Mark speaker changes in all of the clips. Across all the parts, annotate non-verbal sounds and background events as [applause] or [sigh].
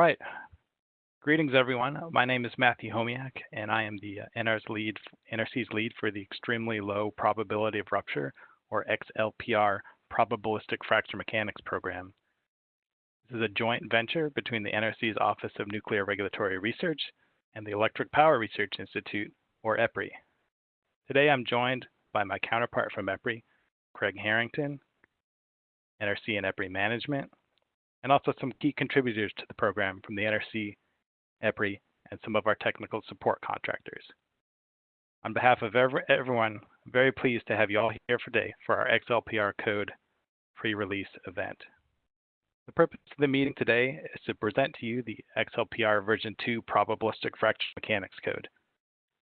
Speaker 1: right. Greetings, everyone. My name is Matthew Homiak, and I am the uh, lead, NRC's lead for the Extremely Low Probability of Rupture, or XLPR, Probabilistic Fracture Mechanics program. This is a joint venture between the NRC's Office of Nuclear Regulatory Research and the Electric Power Research Institute, or EPRI. Today I'm joined by my counterpart from EPRI, Craig Harrington, NRC and EPRI Management, and also some key contributors to the program from the NRC, EPRI, and some of our technical support contractors. On behalf of every, everyone, I'm very pleased to have you all here today for our XLPR code pre-release event. The purpose of the meeting today is to present to you the XLPR version 2 probabilistic fracture mechanics code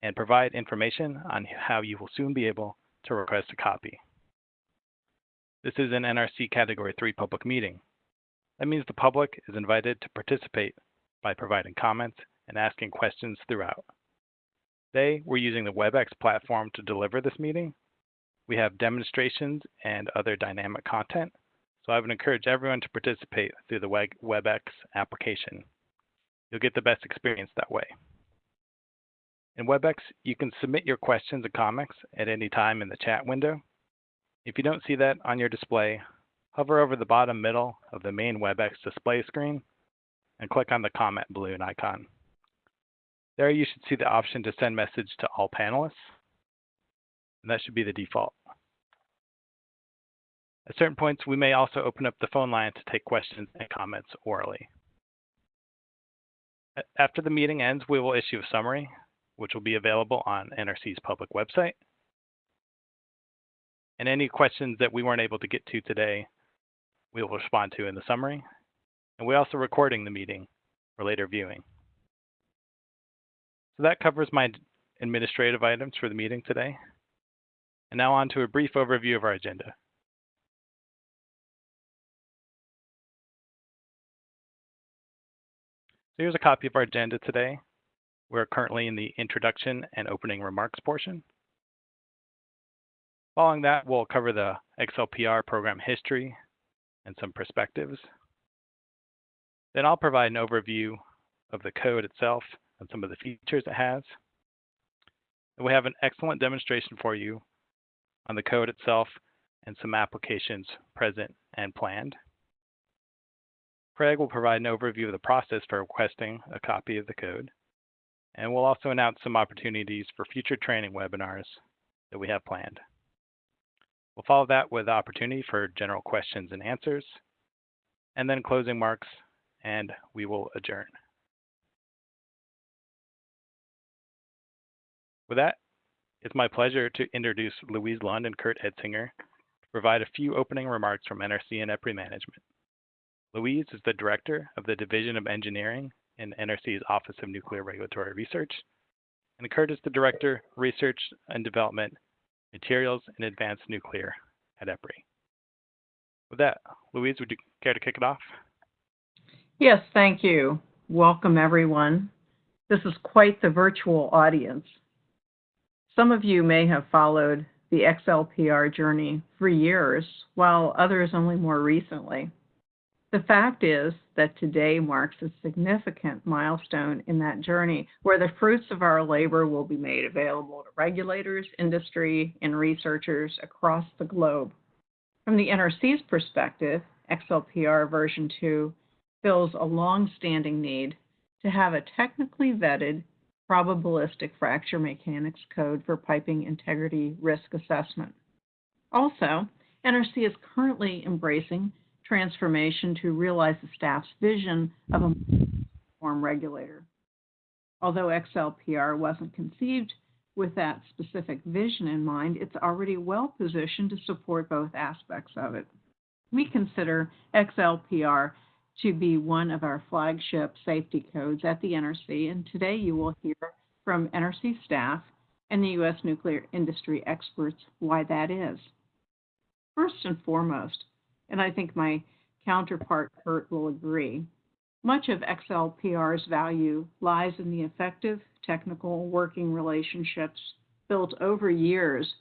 Speaker 1: and provide information on how you will soon be able to request a copy. This is an NRC Category 3 public meeting. That means the public is invited to participate by providing comments and asking questions throughout. Today, we're using the WebEx platform to deliver this meeting. We have demonstrations and other dynamic content, so I would encourage everyone to participate through the WebEx application. You'll get the best experience that way. In WebEx, you can submit your questions and comments at any time in the chat window. If you don't see that on your display, Hover over the bottom middle of the main WebEx display screen and click on the comment balloon icon. There you should see the option to send message to all panelists, and that should be the default. At certain points, we may also open up the phone line to take questions and comments orally. After the meeting ends, we will issue a summary, which will be available on NRC's public website. And any questions that we weren't able to get to today we will respond to in the summary. And we're also recording the meeting for later viewing. So that covers my administrative items for the meeting today. And now on to a brief overview of our agenda. So here's a copy of our agenda today. We're currently in the introduction and opening remarks portion. Following that, we'll cover the XLPR program history, and some perspectives. Then I'll provide an overview of the code itself and some of the features it has. And we have an excellent demonstration for you on the code itself and some applications present and planned. Craig will provide an overview of the process for requesting a copy of the code. And we'll also announce some opportunities for future training webinars that we have planned. We'll follow that with opportunity for general questions and answers, and then closing marks, and we will adjourn. With that, it's my pleasure to introduce Louise Lund and Kurt Edsinger to provide a few opening remarks from NRC and EPRI Management. Louise is the Director of the Division of Engineering in NRC's Office of Nuclear Regulatory Research, and Kurt is the Director, Research and Development Materials and Advanced Nuclear at EPRI. With that, Louise, would you care to kick it off?
Speaker 2: Yes, thank you. Welcome, everyone. This is quite the virtual audience. Some of you may have followed the XLPR journey for years, while others only more recently. The fact is that today marks a significant milestone in that journey where the fruits of our labor will be made available to regulators, industry, and researchers across the globe. From the NRC's perspective, XLPR version 2 fills a long-standing need to have a technically vetted probabilistic fracture mechanics code for piping integrity risk assessment. Also, NRC is currently embracing transformation to realize the staff's vision of a form regulator. Although XLPR wasn't conceived with that specific vision in mind, it's already well positioned to support both aspects of it. We consider XLPR to be one of our flagship safety codes at the NRC, and today you will hear from NRC staff and the U.S. nuclear industry experts why that is. First and foremost, and I think my counterpart Kurt will agree. Much of XLPR's value lies in the effective technical working relationships built over years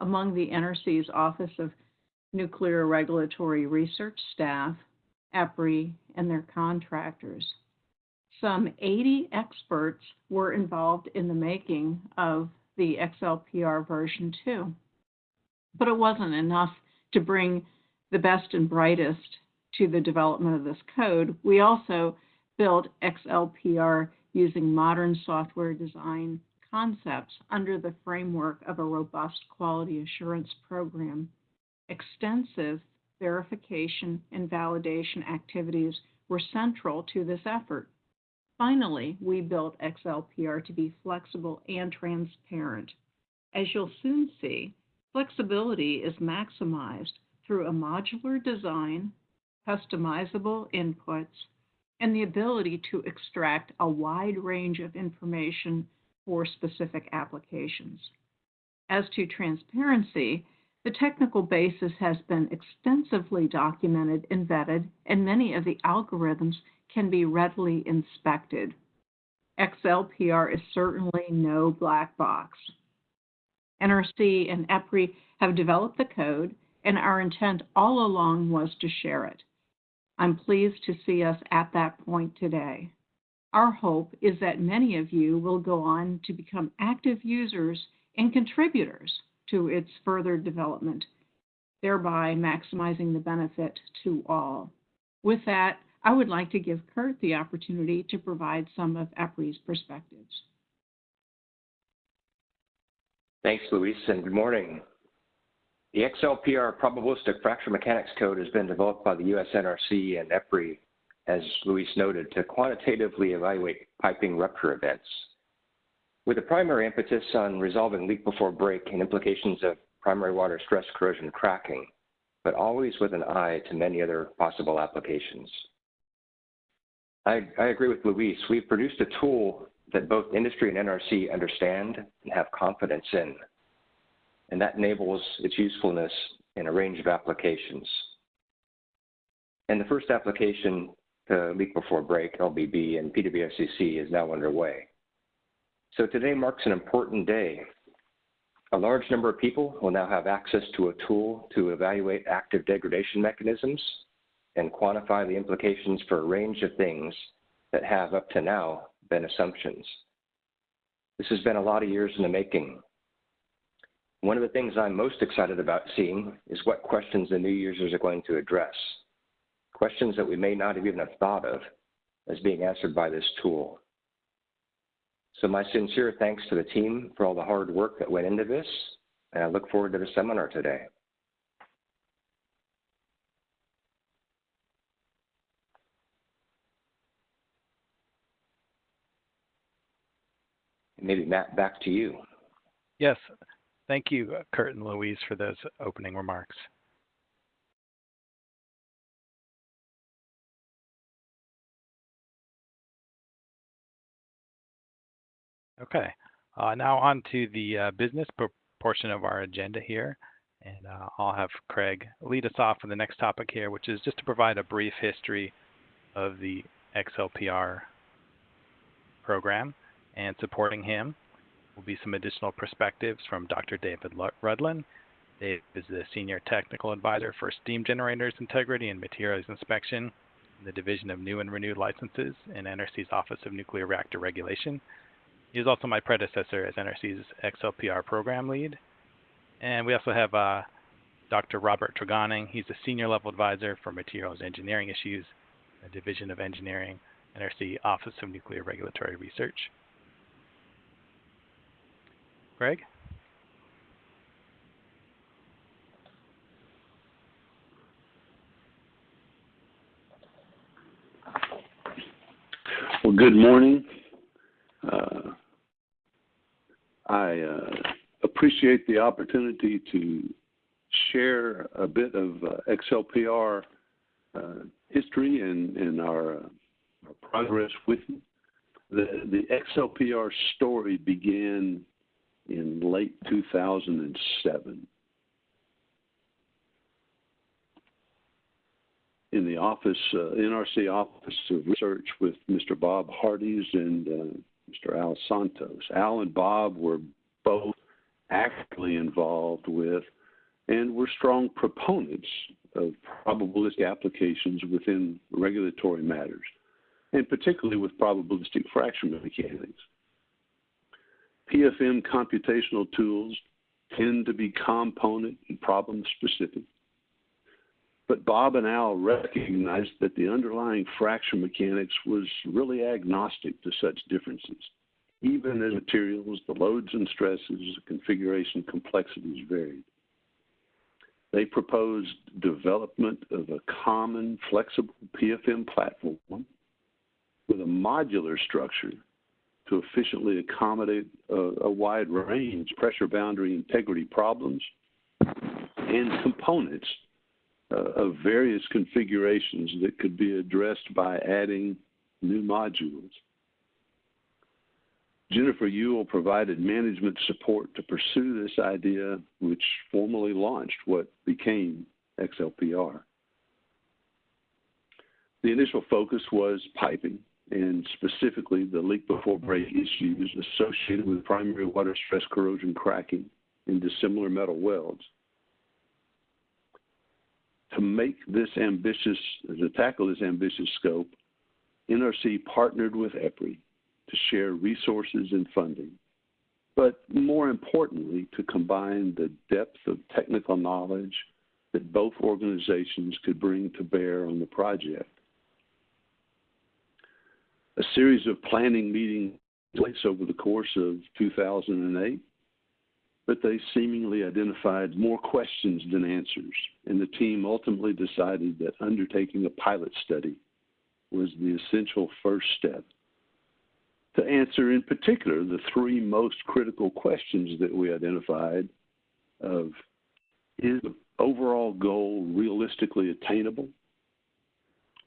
Speaker 2: among the NRC's Office of Nuclear Regulatory Research staff, EPRI, and their contractors. some 80 experts were involved in the making of the XLPR version 2. But it wasn't enough to bring the best and brightest to the development of this code. We also built XLPR using modern software design concepts under the framework of a robust quality assurance program. Extensive verification and validation activities were central to this effort. Finally, we built XLPR to be flexible and transparent. As you'll soon see, flexibility is maximized through a modular design, customizable inputs, and the ability to extract a wide range of information for specific applications. As to transparency, the technical basis has been extensively documented and vetted, and many of the algorithms can be readily inspected. XLPR is certainly no black box. NRC and EPRI have developed the code, and our intent all along was to share it. I'm pleased to see us at that point today. Our hope is that many of you will go on to become active users and contributors to its further development, thereby maximizing the benefit to all. With that, I would like to give Kurt the opportunity to provide some of EPRI's perspectives.
Speaker 3: Thanks, Louise, and good morning. The XLPR probabilistic fracture mechanics code has been developed by the US NRC and EPRI as Louise noted, to quantitatively evaluate piping rupture events. With a primary impetus on resolving leak before break and implications of primary water stress corrosion cracking, but always with an eye to many other possible applications. I, I agree with Louise. We've produced a tool that both industry and NRC understand and have confidence in, and that enables its usefulness in a range of applications. And the first application uh, Leak Before Break, LBB, and PWSCC is now underway. So today marks an important day. A large number of people will now have access to a tool to evaluate active degradation mechanisms and quantify the implications for a range of things that have up to now been assumptions. This has been a lot of years in the making. One of the things I'm most excited about seeing is what questions the new users are going to address questions that we may not have even have thought of as being answered by this tool. So my sincere thanks to the team for all the hard work that went into this, and I look forward to the seminar today. Maybe Matt, back to you.
Speaker 1: Yes, thank you, Kurt and Louise, for those opening remarks. Okay, uh, now on to the uh, business portion of our agenda here. And uh, I'll have Craig lead us off with the next topic here, which is just to provide a brief history of the XLPR program. And supporting him will be some additional perspectives from Dr. David Rudland. Dave is the Senior Technical Advisor for Steam Generators Integrity and Materials Inspection in the Division of New and Renewed Licenses in NRC's Office of Nuclear Reactor Regulation. He is also my predecessor as NRC's XLPR program lead. And we also have uh, Dr. Robert Tregoning. He's a senior level advisor for materials engineering issues, a division of engineering, NRC Office of Nuclear Regulatory Research. Craig?
Speaker 4: Well, good morning. Uh, I uh, appreciate the opportunity to share a bit of uh, XLPR uh, history and, and our, uh, our, progress with you. The, the XLPR story began in late 2007. In the office, uh, NRC Office of Research with Mr. Bob Hardies and Mr. Al Csontos. Al and Bob were both actively involved with and were strong proponents of probabilistic applications within regulatory matters. and particularly with probabilistic fracture mechanics. PFM computational tools tend to be component and problem specific. But Bob and Al recognized that the underlying fracture mechanics was really agnostic to such differences, even as materials, the loads and stresses, the configuration complexities varied. They proposed development of a common flexible PFM platform with a modular structure to efficiently accommodate a, a wide range pressure boundary integrity problems and components uh, of various configurations that could be addressed by adding new modules. Jennifer Uhle provided management support to pursue this idea, which formally launched what became XLPR. The initial focus was piping, and specifically the leak before break issues associated with primary water stress corrosion cracking in dissimilar metal welds. To make this ambitious, to tackle this ambitious scope, NRC partnered with EPRI to share resources and funding, but more importantly, to combine the depth of technical knowledge that both organizations could bring to bear on the project. A series of planning meetings place over the course of 2008, but they seemingly identified more questions than answers, and the team ultimately decided that undertaking a pilot study was the essential first step to answer in particular the three most critical questions that we identified of is the overall goal realistically attainable?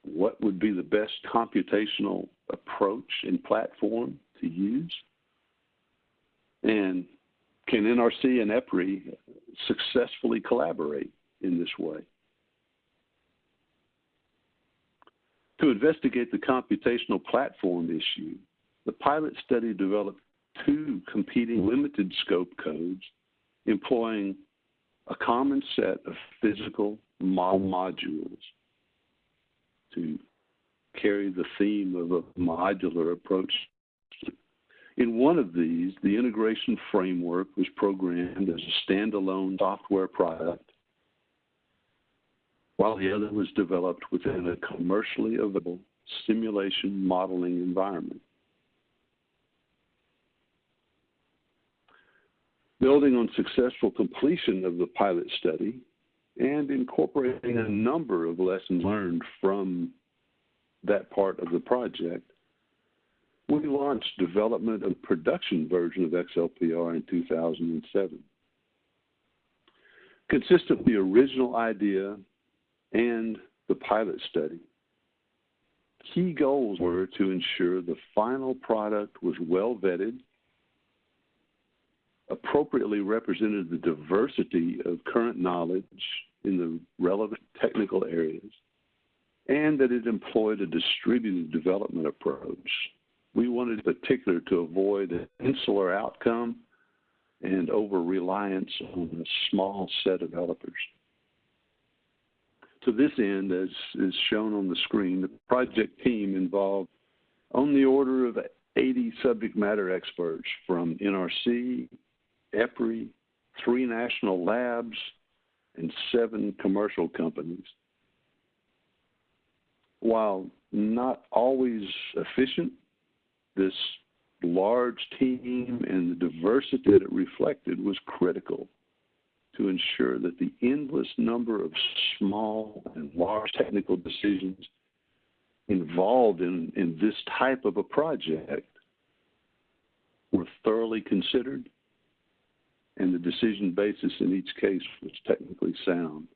Speaker 4: What would be the best computational approach and platform to use? And can NRC and EPRI successfully collaborate in this way? To investigate the computational platform issue, the pilot study developed two competing limited scope codes employing a common set of physical model modules to carry the theme of a modular approach. In one of these, the integration framework was programmed as a standalone software product, while the other was developed within a commercially available simulation modeling environment. Building on successful completion of the pilot study and incorporating a number of lessons learned from that part of the project, we launched development of production version of XLPR in 2007. Consistent with the original idea and the pilot study, key goals were to ensure the final product was well vetted appropriately represented the diversity of current knowledge in the relevant technical areas, and that it employed a distributed development approach. We wanted in particular to avoid an insular outcome and over reliance on a small set of developers. To this end, as is shown on the screen, the project team involved on the order of 80 subject matter experts from NRC, EPRI, three national labs, and seven commercial companies. While not always efficient, this large team and the diversity that it reflected was critical to ensure that the endless number of small and large technical decisions involved in, in this type of a project were thoroughly considered and the decision basis in each case was technically sound.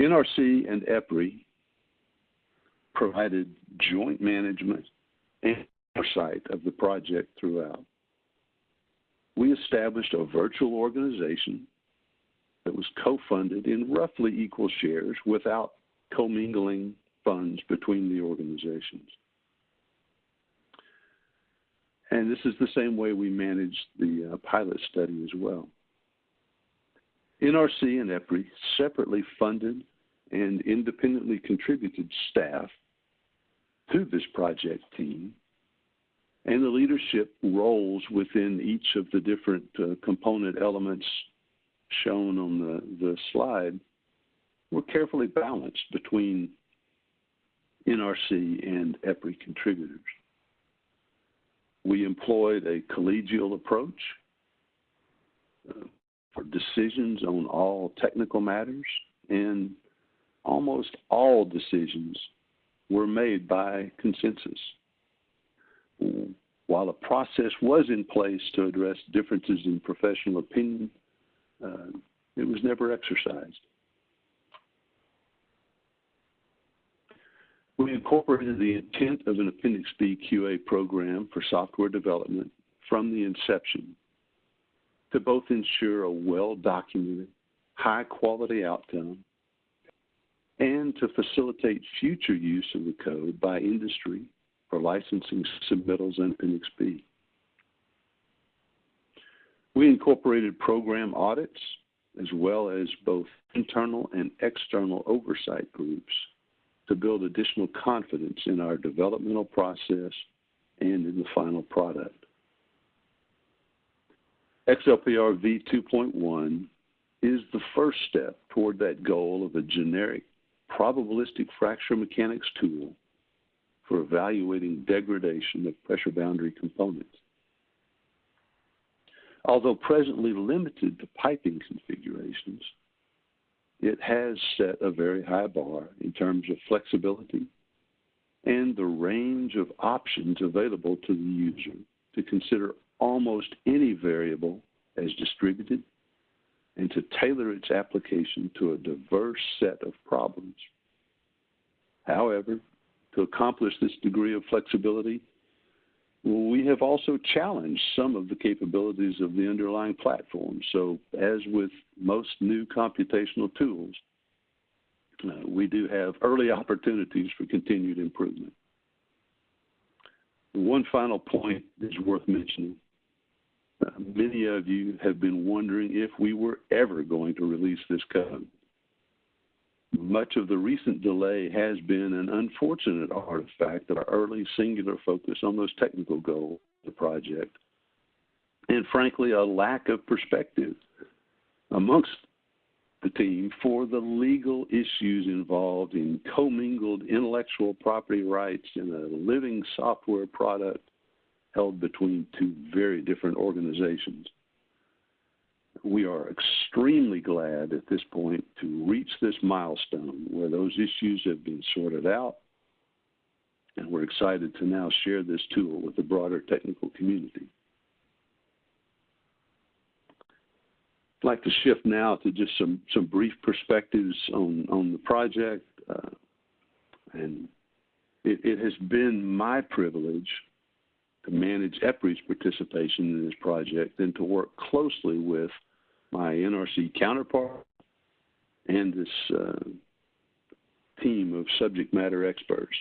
Speaker 4: NRC and EPRI provided joint management and oversight of the project throughout. We established a virtual organization that was co-funded in roughly equal shares without commingling funds between the organizations. And this is the same way we managed the uh, pilot study as well. NRC and EPRI separately funded and independently contributed staff to this project team and the leadership roles within each of the different uh, component elements shown on the, the slide were carefully balanced between NRC and EPRI contributors. We employed a collegial approach uh, for decisions on all technical matters, and almost all decisions were made by consensus. While a process was in place to address differences in professional opinion, uh, it was never exercised. We incorporated the intent of an Appendix B QA program for software development from the inception to both ensure a well-documented, high-quality outcome and to facilitate future use of the code by industry for licensing submittals and Appendix B. We incorporated program audits as well as both internal and external oversight groups to build additional confidence in our developmental process and in the final product. XLPR v2.1 is the first step toward that goal of a generic probabilistic fracture mechanics tool for evaluating degradation of pressure boundary components. Although presently limited to piping configurations, it has set a very high bar in terms of flexibility and the range of options available to the user to consider almost any variable as distributed and to tailor its application to a diverse set of problems. However, to accomplish this degree of flexibility, we have also challenged some of the capabilities of the underlying platform. So, as with most new computational tools, uh, we do have early opportunities for continued improvement. One final point is worth mentioning. Uh, many of you have been wondering if we were ever going to release this code. Much of the recent delay has been an unfortunate artifact of our early singular focus on those technical goals of the project, and frankly, a lack of perspective amongst the team for the legal issues involved in commingled intellectual property rights in a living software product held between two very different organizations we are extremely glad at this point to reach this milestone where those issues have been sorted out. And we're excited to now share this tool with the broader technical community. I'd like to shift now to just some, some brief perspectives on, on the project. Uh, and it, it has been my privilege to manage EPRI's participation in this project and to work closely with my NRC counterpart and this uh, team of subject matter experts.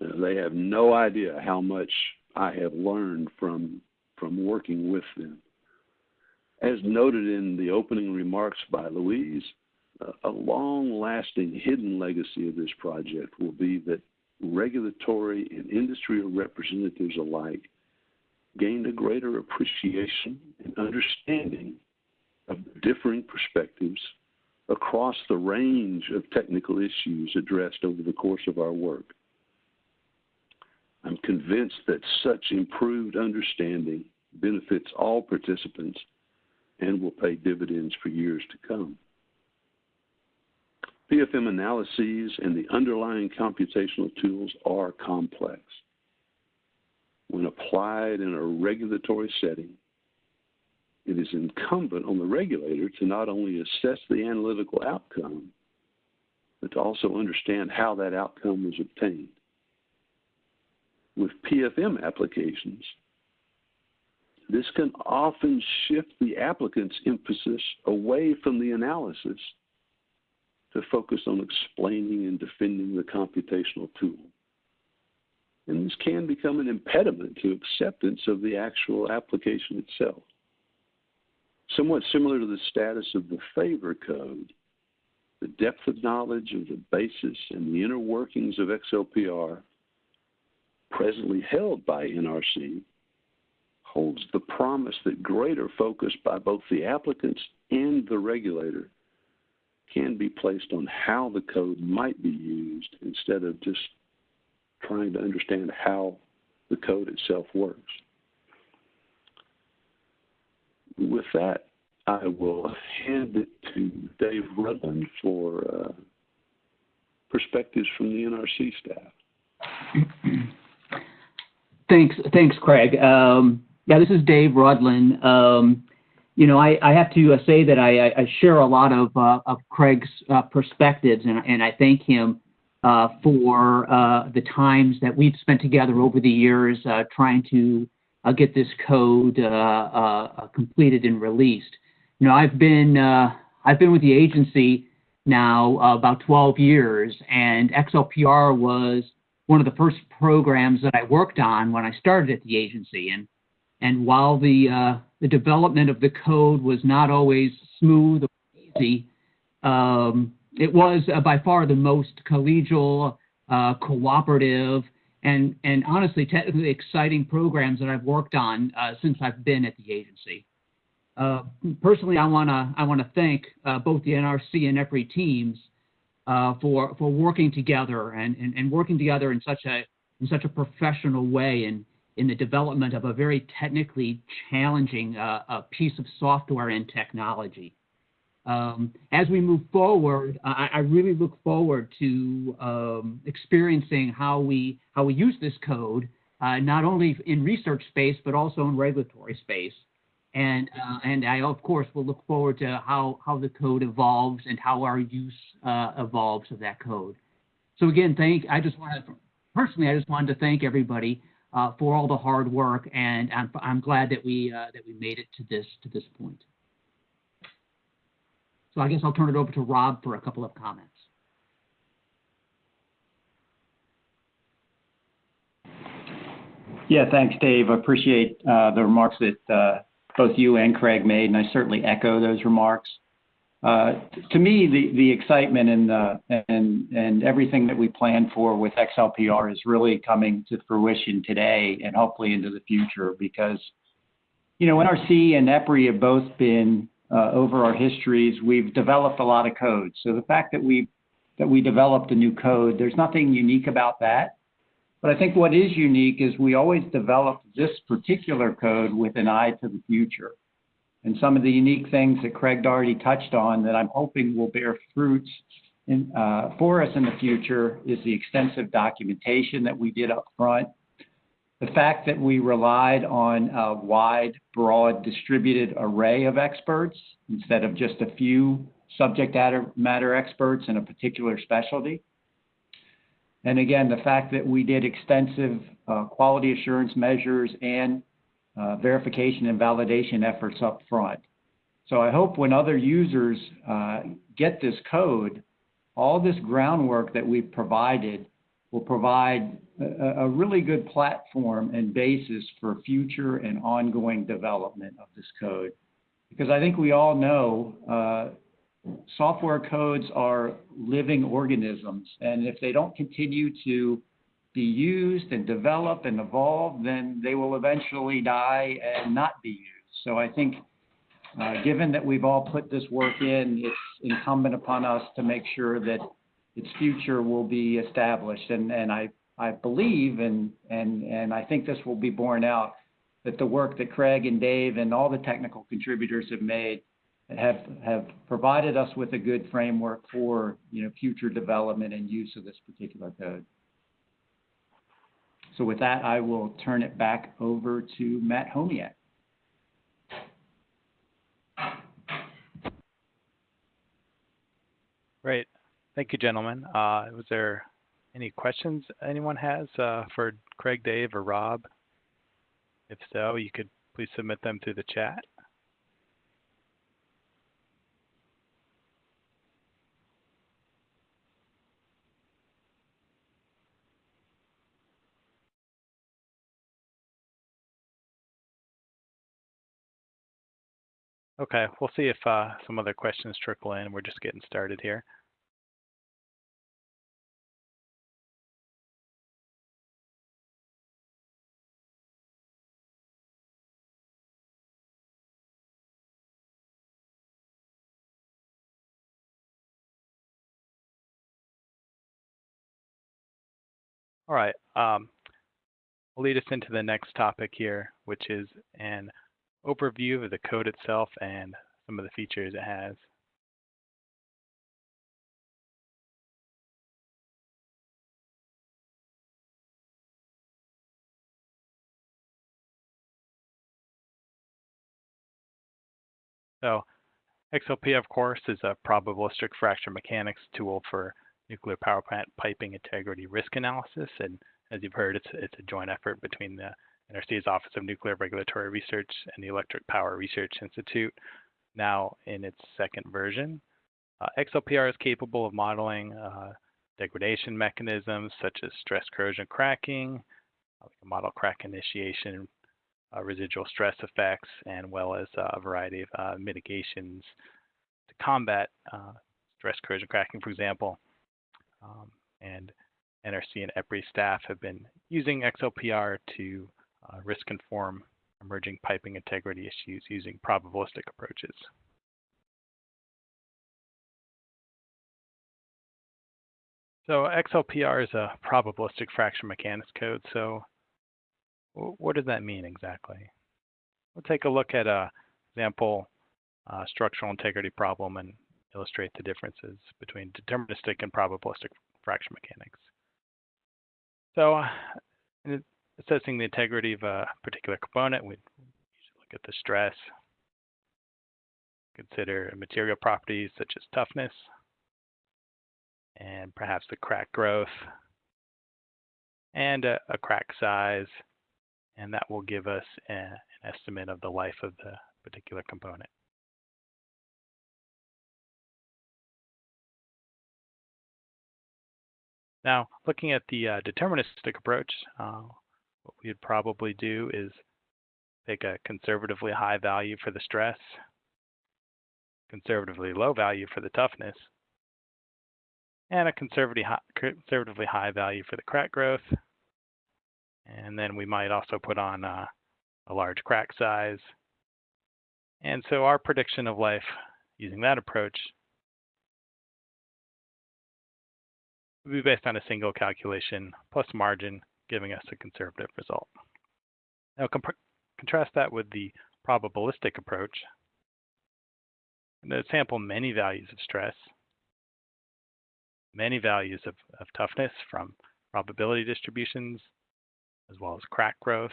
Speaker 4: Uh, they have no idea how much I have learned from from working with them. As noted in the opening remarks by Louise, uh, a long-lasting hidden legacy of this project will be that regulatory and industry representatives alike gained a greater appreciation and understanding of differing perspectives across the range of technical issues addressed over the course of our work. I'm convinced that such improved understanding benefits all participants and will pay dividends for years to come. PFM analyses and the underlying computational tools are complex. When applied in a regulatory setting, it is incumbent on the regulator to not only assess the analytical outcome, but to also understand how that outcome was obtained. With PFM applications, this can often shift the applicant's emphasis away from the analysis to focus on explaining and defending the computational tool. And this can become an impediment to acceptance of the actual application itself. Somewhat similar to the status of the FAVOR code, the depth of knowledge of the basis and the inner workings of XLPR presently held by NRC holds the promise that greater focus by both the applicants and the regulator can be placed on how the code might be used instead of just trying to understand how the code itself works. With that, I will hand it to Dave Rudland for uh, perspectives from the NRC staff.
Speaker 5: Thanks, thanks, Craig. Um, yeah, this is Dave Rudland. Um, you know, I, I, have to uh, say that I, I, share a lot of, uh, of Craig's uh, perspectives, and, and, I thank him uh, for uh, the times that we've spent together over the years trying to get this code completed and released. You know, I've been I've been with the agency now about 12 years, and XLPR was one of the first programs that I worked on when I started at the agency. And and while the uh, the development of the code was not always smooth or easy, um, it was uh, by far the most collegial, uh, cooperative, and and honestly technically exciting programs that I've worked on uh, since I've been at the agency. Uh, personally, I wanna I wanna thank uh, both the NRC and EPRI teams for for working together and, and, and working together in such a in such a professional way and in the development of a very technically challenging uh, piece of software and technology. Um, as we move forward, I, I really look forward to um, experiencing how we how we use this code, uh, not only in research space but also in regulatory space. And uh, and I of course will look forward to how how the code evolves and how our use uh, evolves of that code. So again, thank I just want to personally I just wanted to thank everybody uh, for all the hard work, and I'm, I'm glad that we uh, that we made it to this to this point. So I guess I'll turn it over to Rob for a couple of comments.
Speaker 6: Yeah, thanks, Dave. I appreciate uh, the remarks that uh, both you and Craig made, and I certainly echo those remarks. Uh, to me, the, the excitement and, uh, and, and everything that we plan for with XLPR is really coming to fruition today and hopefully into the future because, you know, NRC and EPRI have both been, uh, over our histories, we've developed a lot of code. So the fact that we, that we developed a new code, there's nothing unique about that. But I think what is unique is we always developed this particular code with an eye to the future. And some of the unique things that Craig already touched on that I'm hoping will bear fruits in, uh, for us in the future is the extensive documentation that we did up front. The fact that we relied on a wide, broad, distributed array of experts instead of just a few subject matter experts in a particular specialty. And again, the fact that we did extensive uh, quality assurance measures and uh, verification and validation efforts up front. So I hope when other users uh, get this code, all this groundwork that we've provided will provide a, really good platform and basis for future and ongoing development of this code. Because I think we all know uh, software codes are living organisms, and if they don't continue to be used and develop and evolve, then they will eventually die and not be used. So I think, uh, given that we've all put this work in, it's incumbent upon us to make sure that its future will be established. And, and I, I believe, and, and, and I think this will be borne out, that the work that Craig and Dave and all the technical contributors have made have, have provided us with a good framework for you know, future development and use of this particular code. So with that, I will turn it back over to Matt Homiak.
Speaker 1: Great. Thank you, gentlemen. Uh, was there any questions anyone has uh, for Craig, Dave, or Rob? If so, you could please submit them through the chat. Okay, we'll see if uh, some other questions trickle in. We're just getting started here. All right. Um, will lead us into the next topic here, which is an overview of the code itself and some of the features it has. So XLP, of course, is a probabilistic fracture mechanics tool for nuclear power plant piping integrity risk analysis. And as you've heard, it's, it's a joint effort between the NRC's Office of Nuclear Regulatory Research and the Electric Power Research Institute, now in its second version. Uh, XLPR is capable of modeling uh, degradation mechanisms such as stress corrosion cracking, uh, model crack initiation, uh, residual stress effects, and well as uh, a variety of uh, mitigations to combat stress corrosion cracking, for example. Um, and NRC and EPRI staff have been using XLPR to uh, risk inform emerging piping integrity issues using probabilistic approaches. So XLPR is a probabilistic fracture mechanics code. So what does that mean exactly? We'll take a look at a example uh, structural integrity problem and illustrate the differences between deterministic and probabilistic fracture mechanics. So uh, in assessing the integrity of a particular component, we look at the stress, consider material properties such as toughness, and perhaps the crack growth, and a, a crack size, and that will give us a, an estimate of the life of the particular component. Now, looking at the uh, deterministic approach, uh, what we'd probably do is take a conservatively high value for the stress, conservatively low value for the toughness, and a conservatively high, conservatively high value for the crack growth. And then we might also put on uh, a large crack size. And so our prediction of life using that approach would be based on a single calculation plus margin, giving us a conservative result. Now contrast that with the probabilistic approach. To sample many values of stress, many values of, of toughness from probability distributions, as well as crack growth,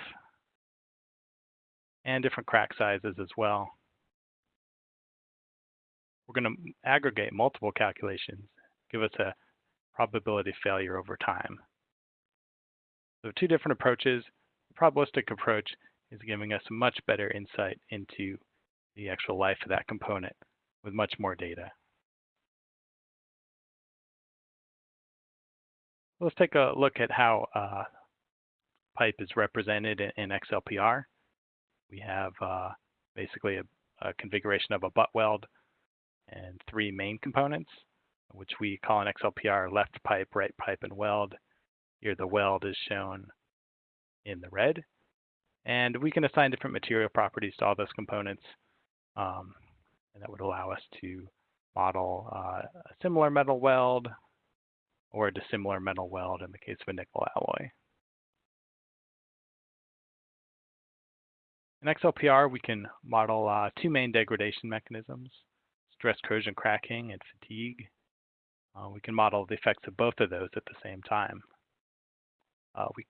Speaker 1: and different crack sizes as well. We're going to aggregate multiple calculations, give us a probability failure over time. So two different approaches. The probabilistic approach is giving us much better insight into the actual life of that component with much more data. Let's take a look at how uh, pipe is represented in, in XLPR. We have uh, basically a, a, configuration of a butt weld and three main components, which we call an XLPR left pipe, right pipe, and weld. Here the weld is shown in the red. And we can assign different material properties to all those components. Um, and that would allow us to model uh, a similar metal weld or a dissimilar metal weld in the case of a nickel alloy. In XLPR, we can model uh, two main degradation mechanisms, stress corrosion cracking and fatigue. Uh, we can model the effects of both of those at the same time. Uh, we,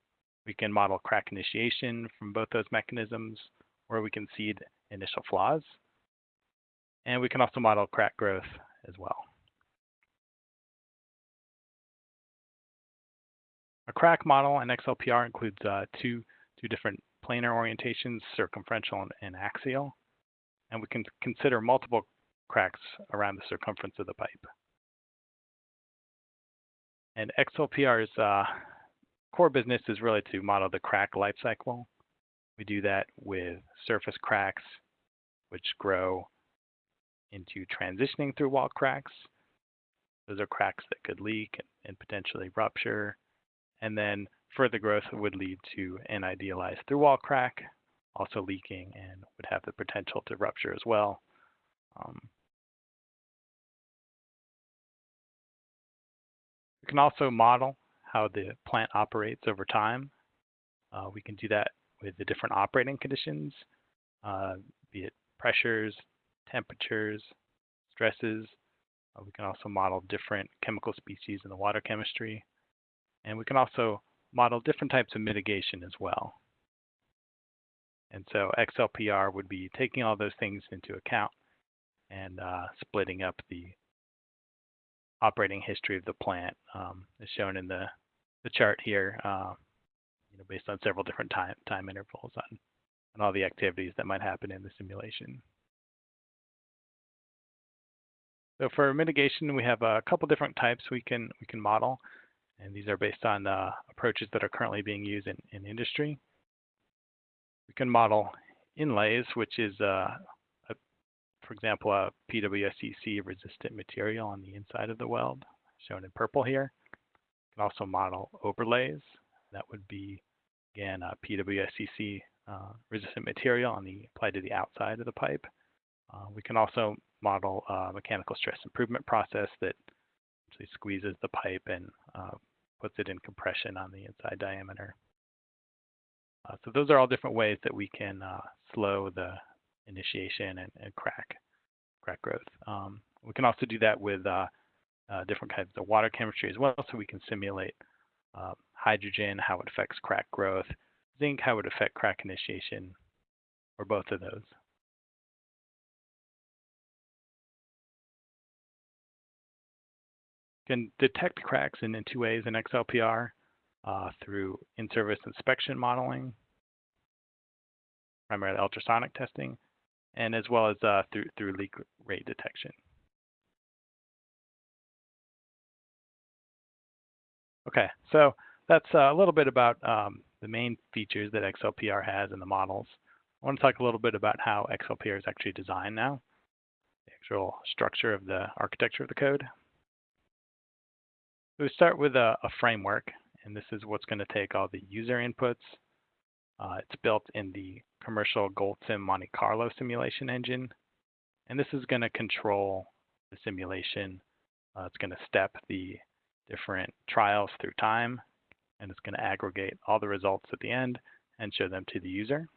Speaker 1: we can model crack initiation from both those mechanisms, where we can seed initial flaws. And we can also model crack growth as well. A crack model in XLPR includes uh, two, two different planar orientations, circumferential and, and axial. And we can consider multiple cracks around the circumference of the pipe. And XLPR's uh, core business is really to model the crack life cycle. We do that with surface cracks, which grow into transitioning through wall cracks. Those are cracks that could leak and, potentially rupture. And then further growth would lead to an idealized through wall crack, also leaking and would have the potential to rupture as well. Um, we can also model how the plant operates over time. Uh, we can do that with the different operating conditions, uh, be it pressures, temperatures, stresses. Uh, we can also model different chemical species in the water chemistry. And we can also model different types of mitigation as well. And so XLPR would be taking all those things into account and uh, splitting up the operating history of the plant um, as shown in the, the chart here, uh, you know, based on several different time, time intervals on, on all the activities that might happen in the simulation. So for mitigation, we have a couple different types we can we can model, and these are based on uh, approaches that are currently being used in, in industry. We can model inlays, which is, uh, for example, a PWSCC resistant material on the inside of the weld, shown in purple here. We can also model overlays. That would be, again, a PWSCC uh, resistant material on the applied to the outside of the pipe. Uh, we can also model a mechanical stress improvement process that actually squeezes the pipe and uh, puts it in compression on the inside diameter. Uh, so those are all different ways that we can uh, slow the initiation and, and, crack crack growth. Um, we can also do that with uh, uh different kinds of water chemistry as well, so we can simulate uh, hydrogen, how it affects crack growth, zinc, how it affects crack initiation, or both of those. can detect cracks in, in two ways in XLPR uh, through in-service inspection modeling, primarily ultrasonic testing, and as well as uh, through, through leak rate detection. Okay, so that's uh, a little bit about um, the main features that XLPR has in the models. I want to talk a little bit about how XLPR is actually designed now, the actual structure of the architecture of the code. We start with a, a framework, and this is what's going to take all the user inputs. Uh, it's built in the commercial GoldSim Monte Carlo simulation engine, and this is going to control the simulation. Uh, it's going to step the different trials through time, and it's going to aggregate all the results at the end and show them to the user.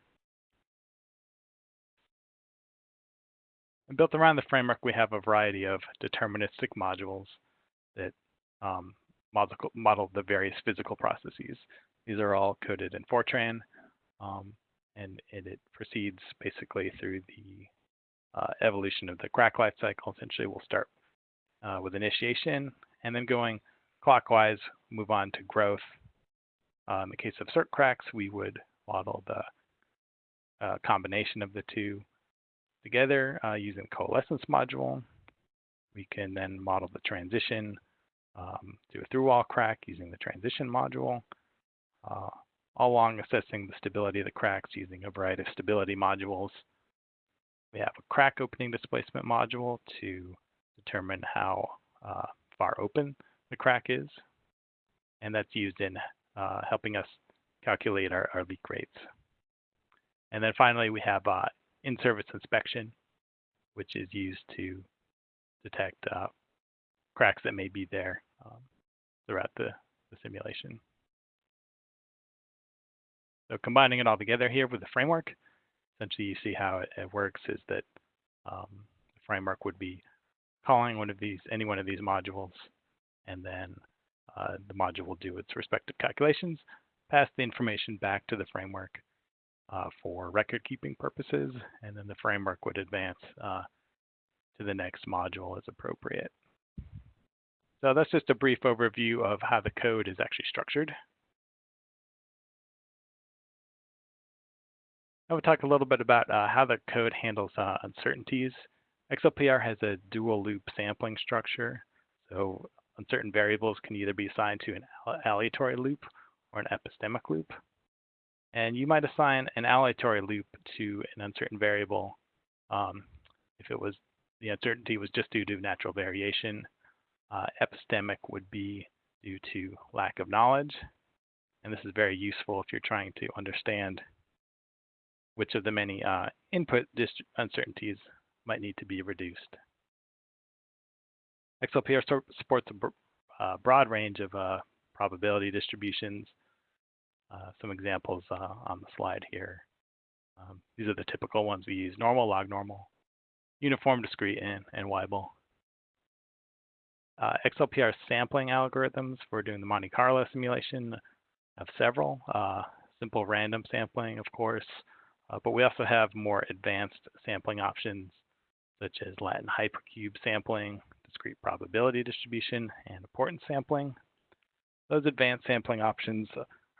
Speaker 1: And built around the framework, we have a variety of deterministic modules that um, model, model the various physical processes. These are all coded in Fortran, um, and, and, it proceeds basically through the uh, evolution of the crack life cycle. Essentially, we'll start uh, with initiation, and then going clockwise, move on to growth. Uh, in the case of circ cracks, we would model the uh, combination of the two together uh, using coalescence module. We can then model the transition um, do a through-wall crack using the transition module, uh, all along assessing the stability of the cracks using a variety of stability modules. We have a crack opening displacement module to determine how uh, far open the crack is, and that's used in uh, helping us calculate our, our, leak rates. And then finally, we have uh, in-service inspection, which is used to detect uh, cracks that may be there um, throughout the, the simulation. So combining it all together here with the framework, essentially you see how it, it works is that um, the framework would be calling one of these, any one of these modules, and then uh, the module will do its respective calculations, pass the information back to the framework uh, for record keeping purposes, and then the framework would advance uh, to the next module as appropriate. So that's just a brief overview of how the code is actually structured. I will talk a little bit about uh, how the code handles uh, uncertainties. XLPR has a dual loop sampling structure. So uncertain variables can either be assigned to an aleatory loop or an epistemic loop. And you might assign an aleatory loop to an uncertain variable um, if it was the uncertainty was just due to natural variation uh, epistemic would be due to lack of knowledge. And this is very useful if you're trying to understand which of the many uh, input uncertainties might need to be reduced. XLPR supports a uh, broad range of uh, probability distributions. Uh, some examples uh, on the slide here. Um, these are the typical ones we use, normal, log normal, uniform, discrete, and, and Weibull. Uh, XLPR sampling algorithms for doing the Monte Carlo simulation have several. Simple random sampling, of course, uh, but we also have more advanced sampling options such as Latin hypercube sampling, discrete probability distribution, and importance sampling. Those advanced sampling options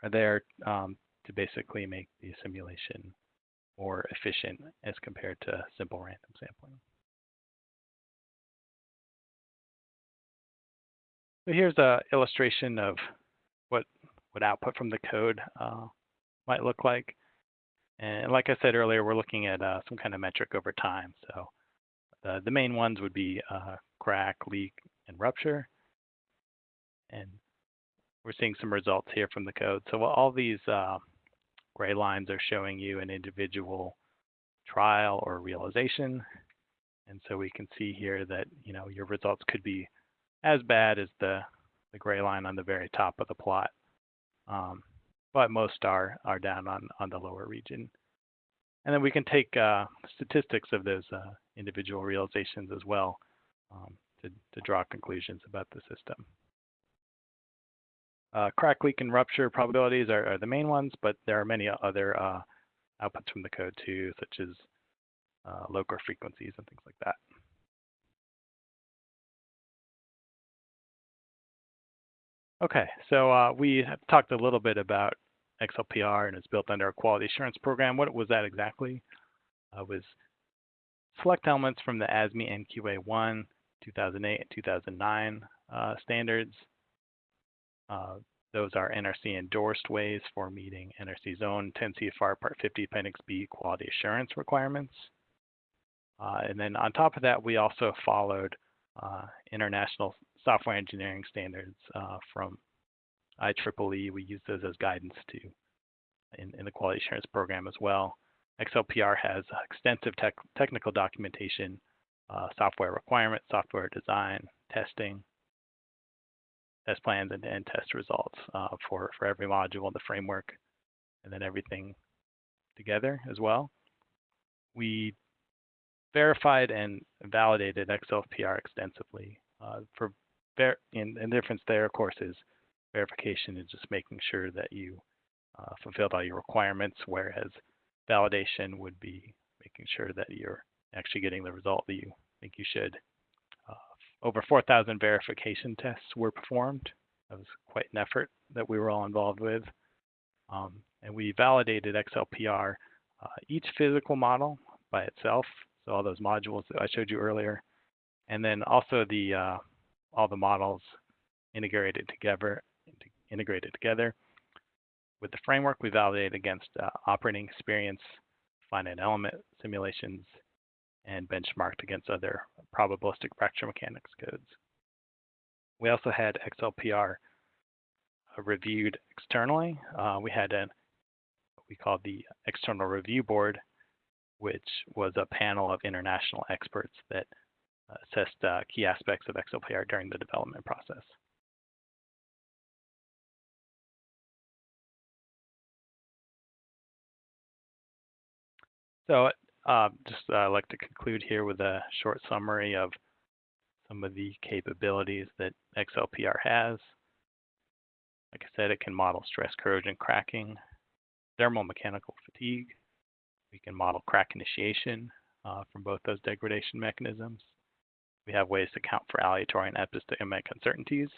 Speaker 1: are there um, to basically make the simulation more efficient as compared to simple random sampling. So here's an illustration of what, what output from the code uh, might look like. And like I said earlier, we're looking at uh, some kind of metric over time. So uh, the main ones would be uh, crack, leak, and rupture. And we're seeing some results here from the code. So all these uh, gray lines are showing you an individual trial or realization. And so we can see here that you know your results could be as bad as the, the gray line on the very top of the plot. Um, but most are, are down on, on the lower region. And then we can take uh, statistics of those uh, individual realizations as well um, to, to draw conclusions about the system. Uh, crack, leak, and rupture probabilities are, are, the main ones, but there are many other uh, outputs from the code too, such as uh, LOCA frequencies and things like that. Okay, so uh, we talked a little bit about XLPR and it's built under a quality assurance program. What was that exactly? Uh, was select elements from the ASME NQA1 2008 and 2009 uh, standards. Uh, those are NRC endorsed ways for meeting NRC's own 10 CFR Part 50 Appendix B quality assurance requirements. Uh, and then on top of that, we also followed uh, international software engineering standards uh, from IEEE. We use those as guidance to in, in the quality assurance program as well. XLPR has extensive tech, technical documentation, uh, software requirements, software design, testing, test plans, and, and test results uh, for, for every module in the framework, and then everything together as well. We verified and validated XLPR extensively. Uh, for and, and the difference there, of course, is verification is just making sure that you uh, fulfilled all your requirements, whereas validation would be making sure that you're actually getting the result that you think you should. Uh, over 4,000 verification tests were performed. That was quite an effort that we were all involved with. Um, and we validated XLPR, uh, each physical model by itself, so all those modules that I showed you earlier, and then also the uh, all the models integrated together, integrated together. With the framework, we validate against uh, operating experience, finite element simulations, and benchmarked against other probabilistic fracture mechanics codes. We also had XLPR uh, reviewed externally. Uh, we had a what we called the External Review Board, which was a panel of international experts that assessed uh, key aspects of XLPR during the development process. So uh, just uh, like to conclude here with a short summary of some of the capabilities that XLPR has. Like I said, it can model stress corrosion cracking, thermal mechanical fatigue. We can model crack initiation uh, from both those degradation mechanisms. We have ways to account for aleatory and epistemic uncertainties,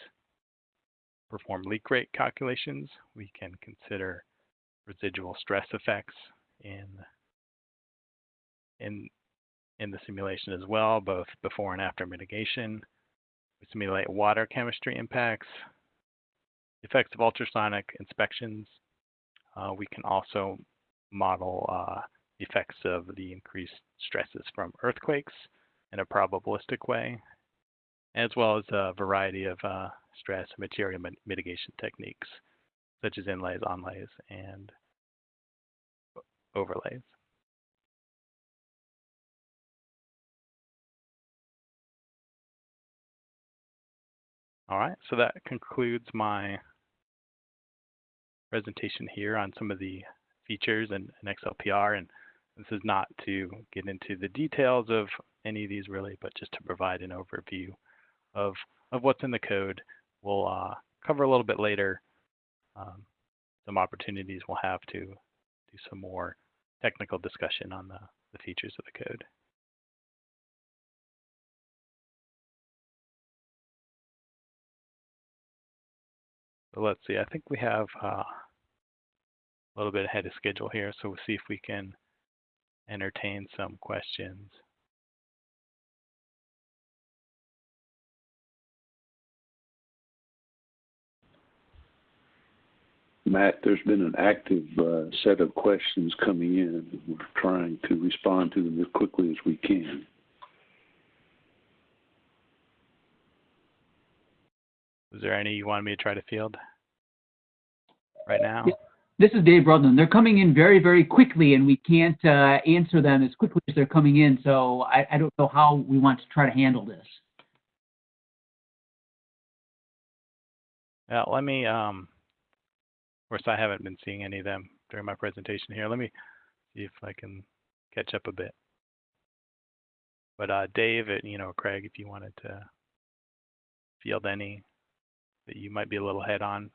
Speaker 1: perform leak rate calculations. We can consider residual stress effects in, in, in the simulation as well, both before and after mitigation. We simulate water chemistry impacts, effects of ultrasonic inspections. Uh, we can also model uh, effects of the increased stresses from earthquakes in a probabilistic way, as well as a variety of uh, stress and material mitigation techniques, such as inlays, onlays, and overlays. All right, so that concludes my presentation here on some of the features and, and XLPR. And this is not to get into the details of any of these really, but just to provide an overview of, of what's in the code. We'll uh, cover a little bit later um, some opportunities we'll have to do some more technical discussion on the, the features of the code. So let's see, I think we have uh, a little bit ahead of schedule here, so we'll see if we can entertain some questions.
Speaker 4: Matt, there's been an active uh, set of questions coming in. We're trying to respond to them as quickly as we can.
Speaker 1: Is there any you wanted me to try to field right now?
Speaker 5: This is Dave Rudland. They're coming in very, very quickly, and we can't uh, answer them as quickly as they're coming in. So I, I don't know how we want to try to handle this.
Speaker 1: Yeah, let me, um, of course, I haven't been seeing any of them during my presentation here. Let me see if I can catch up a bit. But uh, Dave, uh, you know, Craig, if you wanted to field any that you might be a little head on,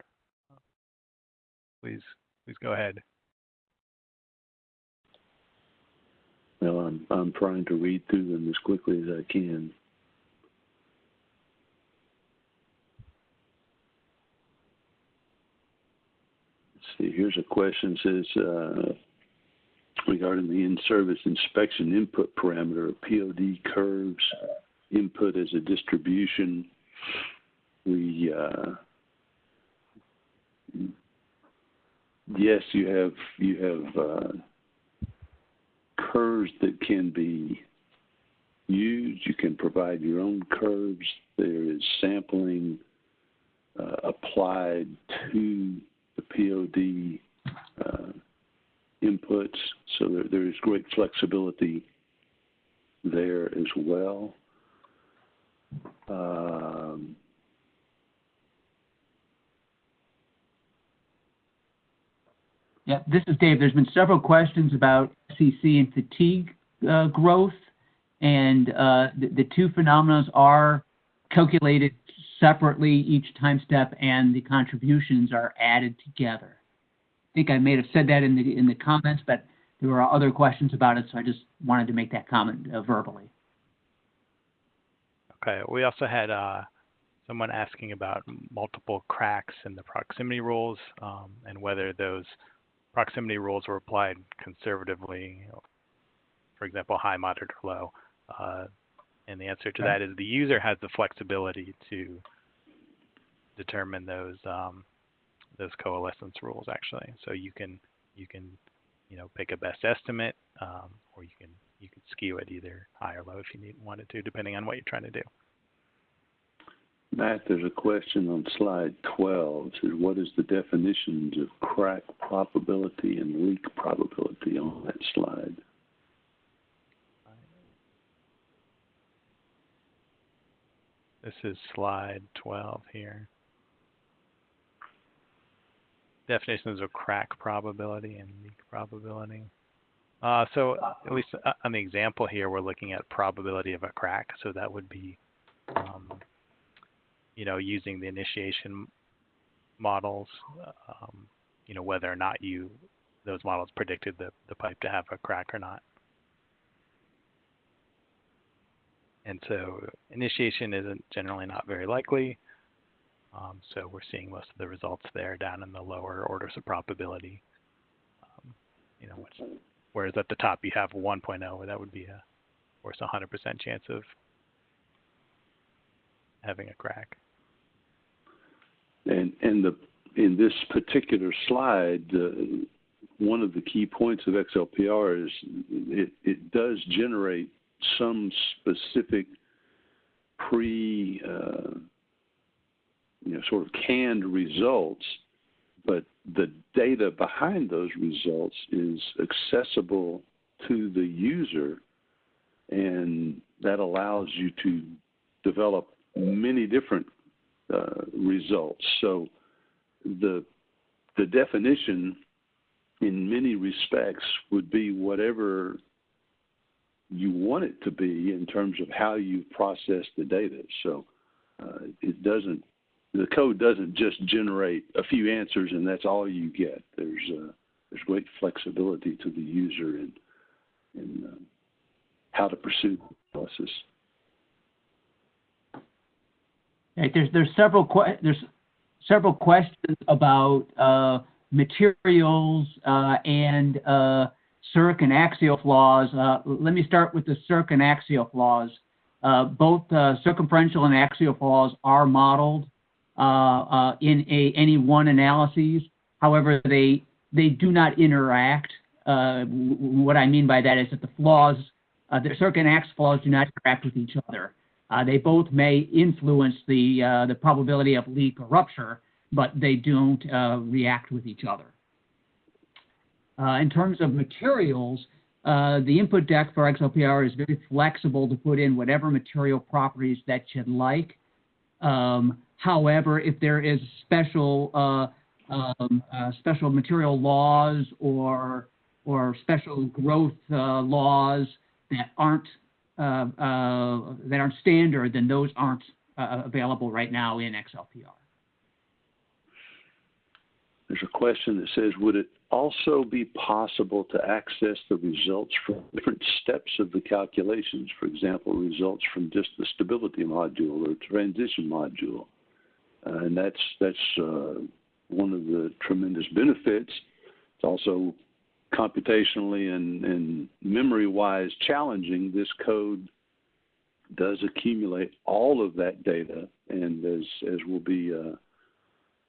Speaker 1: please, please go ahead.
Speaker 4: Well, I'm I'm trying to read through them as quickly as I can. Let's see, here's a question says uh, regarding the in-service inspection input parameter POD curves input as a distribution. We uh, yes, you have you have uh, curves that can be used. You can provide your own curves. There is sampling uh, applied to the POD uh, inputs, so there, there is great flexibility there as well. Um,
Speaker 5: Yeah, this is Dave. There's been several questions about SCC and fatigue uh, growth, and uh, the, the, two phenomena are calculated separately each time step, and the contributions are added together. I think I may have said that in the in the comments, but there were other questions about it, so I just wanted to make that comment uh, verbally.
Speaker 1: Okay. We also had uh, someone asking about multiple cracks in the proximity rules um, and whether those proximity rules were applied conservatively, for example, high, moderate, or low. Uh, and the answer to that is the user has the flexibility to determine those um, those coalescence rules actually. So you can you can you know pick a best estimate, um, or you can you can skew it either high or low if you need, wanted to, depending on what you're trying to do.
Speaker 4: Matt, there's a question on slide 12. It says, what is the definitions of crack probability and leak probability on that slide?
Speaker 1: This is slide 12 here. Definitions of crack probability and leak probability. Uh, so at least uh, on the example here, we're looking at probability of a crack. So that would be um, you know, using the initiation models, um, you know, whether or not you those models predicted the, the pipe to have a crack or not. And so initiation isn't generally not very likely. Um, so we're seeing most of the results there down in the lower orders of probability. Um, you know, which, whereas at the top you have 1.0, where that would be a, of course, 100% chance of having a crack.
Speaker 4: The in this particular slide, uh, one of the key points of XLPR is it, it does generate some specific pre, uh, you know, sort of canned results, but the data behind those results is accessible to the user, and that allows you to develop many different uh, results. So the the definition, in many respects, would be whatever you want it to be in terms of how you process the data. So uh, it doesn't, the code doesn't just generate a few answers and that's all you get. There's uh, there's great flexibility to the user in in um, how to pursue the analysis.
Speaker 5: Right, there's there's several que- there's several questions about uh, materials uh, and uh, circ and axial flaws. Uh, let me start with the circ and axial flaws. Uh, both uh, circumferential and axial flaws are modeled in a, any one analyses. However, they they do not interact. what I mean by that is that the flaws, the circ and axial flaws do not interact with each other. Uh, they both may influence the, uh, the probability of leak or rupture, but they don't uh, react with each other. in terms of materials, the input deck for XLPR is very flexible to put in whatever material properties that you'd like. Um, however, if there is special um, special material laws or or special growth laws that aren't uh, uh, that aren't standard, then those aren't uh, available right now in XLPR.
Speaker 4: There's a question that says, would it also be possible to access the results from different steps of the calculations? For example, results from just the stability module or transition module. And that's, that's uh, one of the tremendous benefits. It's also computationally and, and memory wise challenging, this code does accumulate all of that data. And as, as will be uh,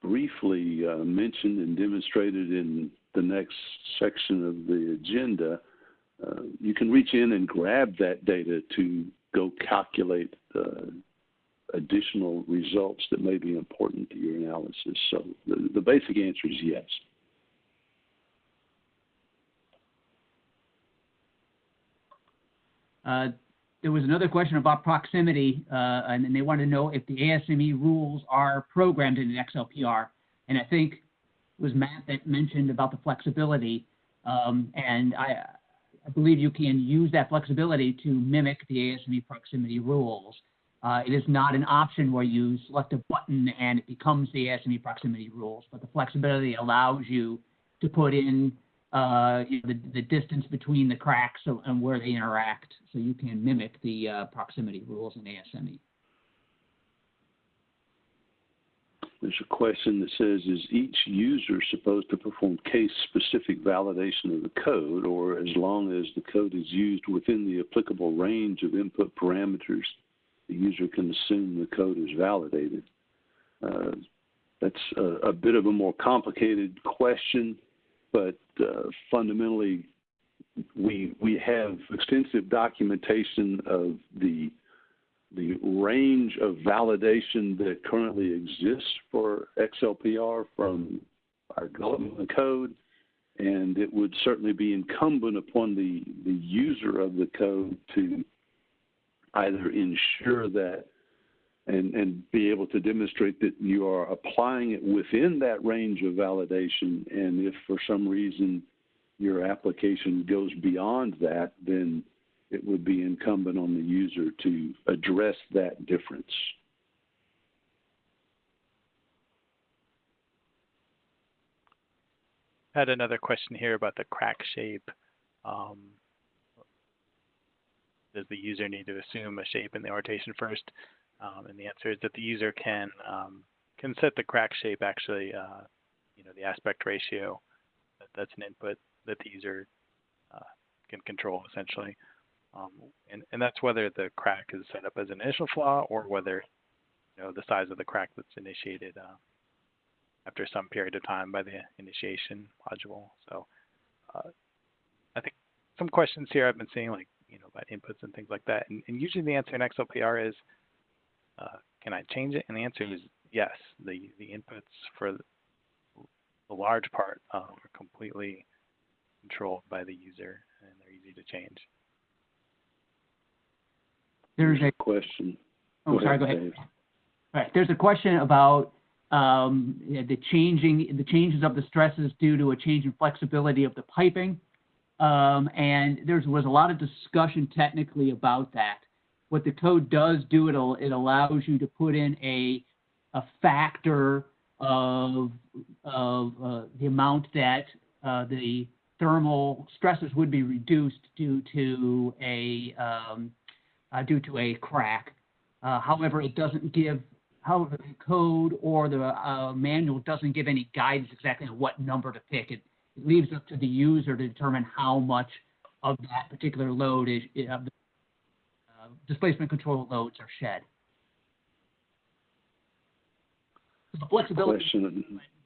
Speaker 4: briefly uh, mentioned and demonstrated in the next section of the agenda, uh, you can reach in and grab that data to go calculate additional results that may be important to your analysis. So the, the basic answer is yes.
Speaker 5: Uh, there was another question about proximity, uh, and they wanted to know if the ASME rules are programmed in an XLPR. And I think it was Matt that mentioned about the flexibility. Um, and I, I, believe you can use that flexibility to mimic the ASME proximity rules. Uh, it is not an option where you select a button and it becomes the ASME proximity rules, but the flexibility allows you to put in uh, you know, the, the distance between the cracks and where they interact, so you can mimic the uh, proximity rules in ASME.
Speaker 4: There's a question that says, is each user supposed to perform case-specific validation of the code, or as long as the code is used within the applicable range of input parameters, the user can assume the code is validated? Uh, that's a, a, bit of a more complicated question but uh, fundamentally, we we have extensive documentation of the the range of validation that currently exists for XLPR from our development code, and it would certainly be incumbent upon the the user of the code to either ensure that and, and be able to demonstrate that you are applying it within that range of validation. And if for some reason your application goes beyond that, then it would be incumbent on the user to address that difference.
Speaker 1: I had another question here about the crack shape. Um, does the user need to assume a shape in the orientation first? Um, and the answer is that the user can um, can set the crack shape actually, uh, you know, the aspect ratio. That, that's an input that the user uh, can control essentially. Um, and, and that's whether the crack is set up as an initial flaw or whether, you know, the size of the crack that's initiated uh, after some period of time by the initiation module. So uh, I think some questions here I've been seeing like, you know, about inputs and things like that. And, and usually the answer in XLPR is uh, can I change it? And the answer is yes. The the inputs for the, the large part uh, are completely controlled by the user, and they're easy to change.
Speaker 5: There's a
Speaker 4: question.
Speaker 5: Oh, go sorry. Ahead, go ahead. Dave. All right. There's a question about um, the changing, the changes of the stresses due to a change in flexibility of the piping. Um, and there was a lot of discussion technically about that. What the code does do, it, it allows you to put in a, a factor of, of uh, the amount that uh, the thermal stresses would be reduced due to a, um, uh, due to a crack. Uh, however, it doesn't give, however, the code or the uh, manual doesn't give any guidance exactly on what number to pick. It, it leaves up to the user to determine how much of that particular load is, of the uh, displacement control loads are shed. The flexibility,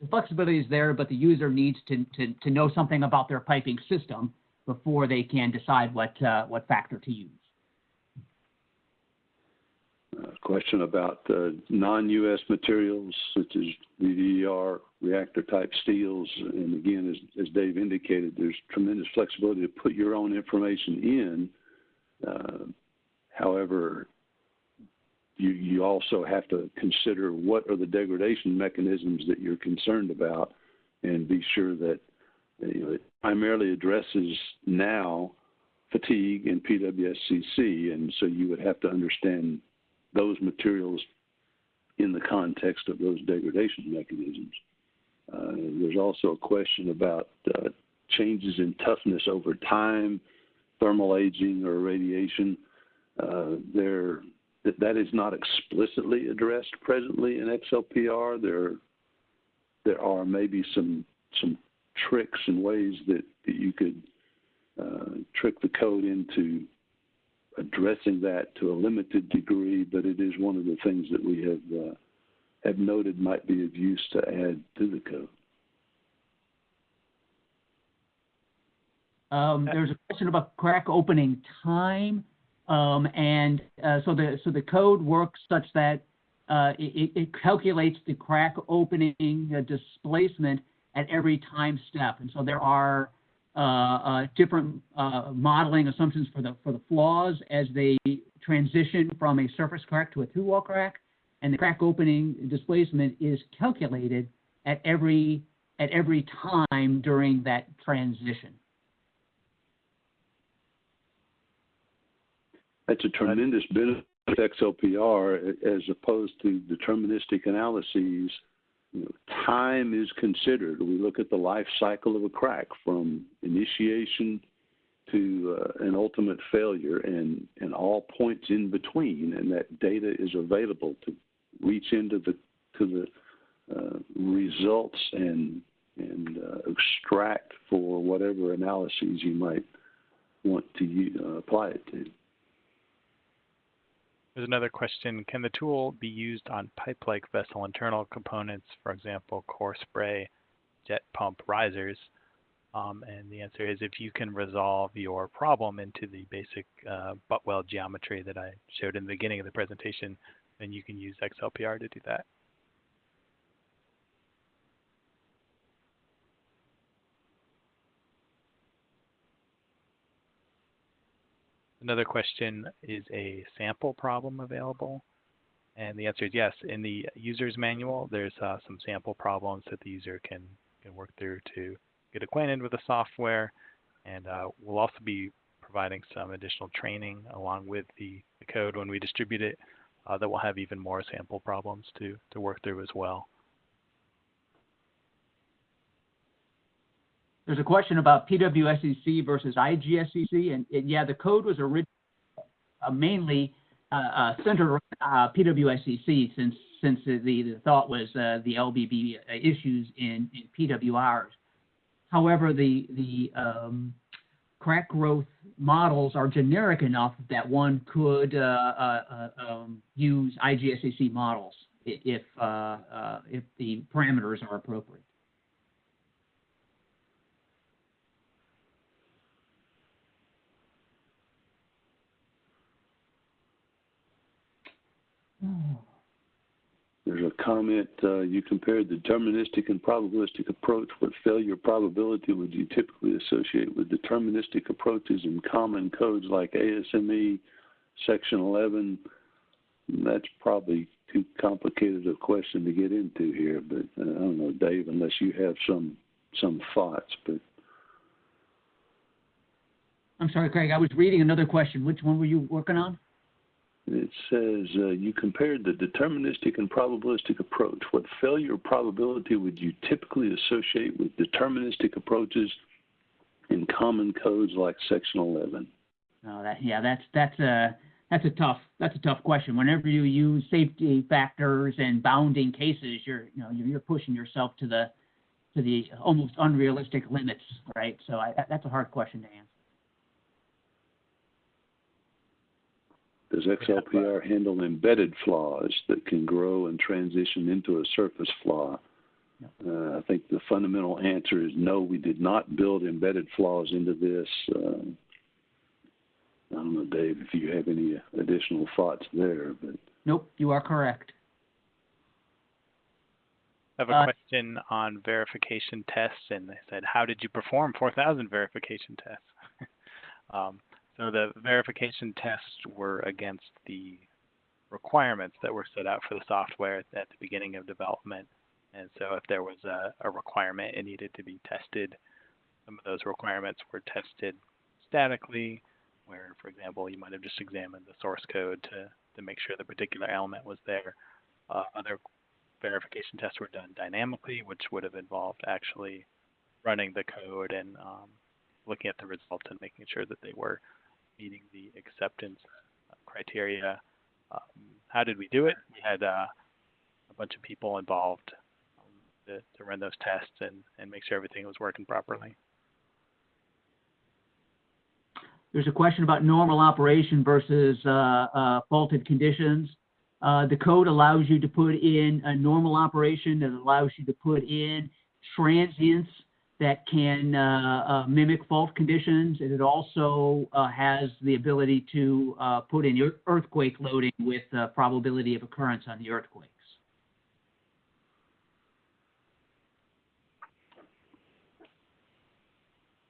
Speaker 5: the flexibility is there, but the user needs to, to, to know something about their piping system before they can decide what, uh, what factor to use.
Speaker 4: uh, question about uh, non-U.S. materials such as VVER, reactor-type steels. And again, as, as Dave indicated, there's tremendous flexibility to put your own information in. Uh, however, you, you also have to consider what are the degradation mechanisms that you're concerned about and be sure that you know, it primarily addresses now fatigue and PWSCC. And so you would have to understand those materials in the context of those degradation mechanisms. Uh, there's also a question about uh, changes in toughness over time, thermal aging or radiation. Uh, there, that, is not explicitly addressed presently in XLPR. There, there are maybe some some tricks and ways that, that you could uh, trick the code into addressing that to a limited degree, but it is one of the things that we have uh, have noted might be of use to add to the code.
Speaker 5: Um, there's a question about crack opening time, um, and uh, so the so the code works such that uh, it, it calculates the crack opening uh, displacement at every time step, and so there are uh, uh, different uh, modeling assumptions for the for the flaws as they transition from a surface crack to a through-wall crack, and the crack opening displacement is calculated at every at every time during that transition.
Speaker 4: That's a tremendous benefit of XLPR as opposed to deterministic analyses. You know, time is considered. We look at the life cycle of a crack from initiation to uh, an ultimate failure and, and all points in between, and that data is available to reach into the to the uh, results and and uh, extract for whatever analyses you might want to uh, apply it to.
Speaker 1: There's another question. Can the tool be used on pipe-like vessel internal components, for example, core spray, jet pump risers? Um, and the answer is if you can resolve your problem into the basic uh, butt weld geometry that I showed in the beginning of the presentation, then you can use XLPR to do that. Another question, is a sample problem available? And the answer is yes. In the user's manual, there's uh, some sample problems that the user can, can work through to get acquainted with the software. And uh, we'll also be providing some additional training along with the, the code when we distribute it uh, that will have even more sample problems to, to work through as well.
Speaker 5: There's a question about PWSCC versus IGSCC, and, and yeah, the code was originally uh, mainly uh, uh, centered around uh, PWSCC since since the, the thought was uh, the LBB issues in, in PWRs. However, the the um, crack growth models are generic enough that one could uh, um, use IGSCC models if if the parameters are appropriate.
Speaker 4: There's a comment, uh, you compared the deterministic and probabilistic approach. What failure probability would you typically associate with deterministic approaches in common codes like ASME, Section 11? That's probably too complicated a question to get into here, but uh, I don't know, Dave, unless you have some some thoughts. But
Speaker 5: I'm sorry, Craig. I was reading another question. Which one were you working on?
Speaker 4: It says uh, you compared the deterministic and probabilistic approach. What failure probability would you typically associate with deterministic approaches in common codes like Section 11?
Speaker 5: No, that yeah, that's that's a that's a tough that's a tough question. Whenever you use safety factors and bounding cases, you're you know you're pushing yourself to the to the almost unrealistic limits, right? So I, that's a hard question to answer.
Speaker 4: Does XLPR [laughs] handle embedded flaws that can grow and transition into a surface flaw? Uh, I think the fundamental answer is no, we did not build embedded flaws into this. Uh, I don't know, Dave, if you have any additional thoughts there, but
Speaker 5: Nope, you are correct.
Speaker 1: I have a
Speaker 5: Uh,
Speaker 1: question on verification tests, and they said, how did you perform 4,000 verification tests? [laughs] um, so the verification tests were against the requirements that were set out for the software at, the beginning of development. And so if there was a, a requirement, it needed to be tested. Some of those requirements were tested statically, where, for example, you might have just examined the source code to, to make sure the particular element was there. Uh, other verification tests were done dynamically, which would have involved actually running the code and um, looking at the results and making sure that they were meeting the acceptance uh, criteria. Um, how did we do it? We had uh, a bunch of people involved um, to, to run those tests and, and make sure everything was working properly.
Speaker 5: There's a question about normal operation versus uh, uh, faulted conditions. Uh, the code allows you to put in a normal operation. It allows you to put in transients that can uh, uh, mimic fault conditions. And it also uh, has the ability to uh, put in your earthquake loading with uh, probability of occurrence on the earthquakes.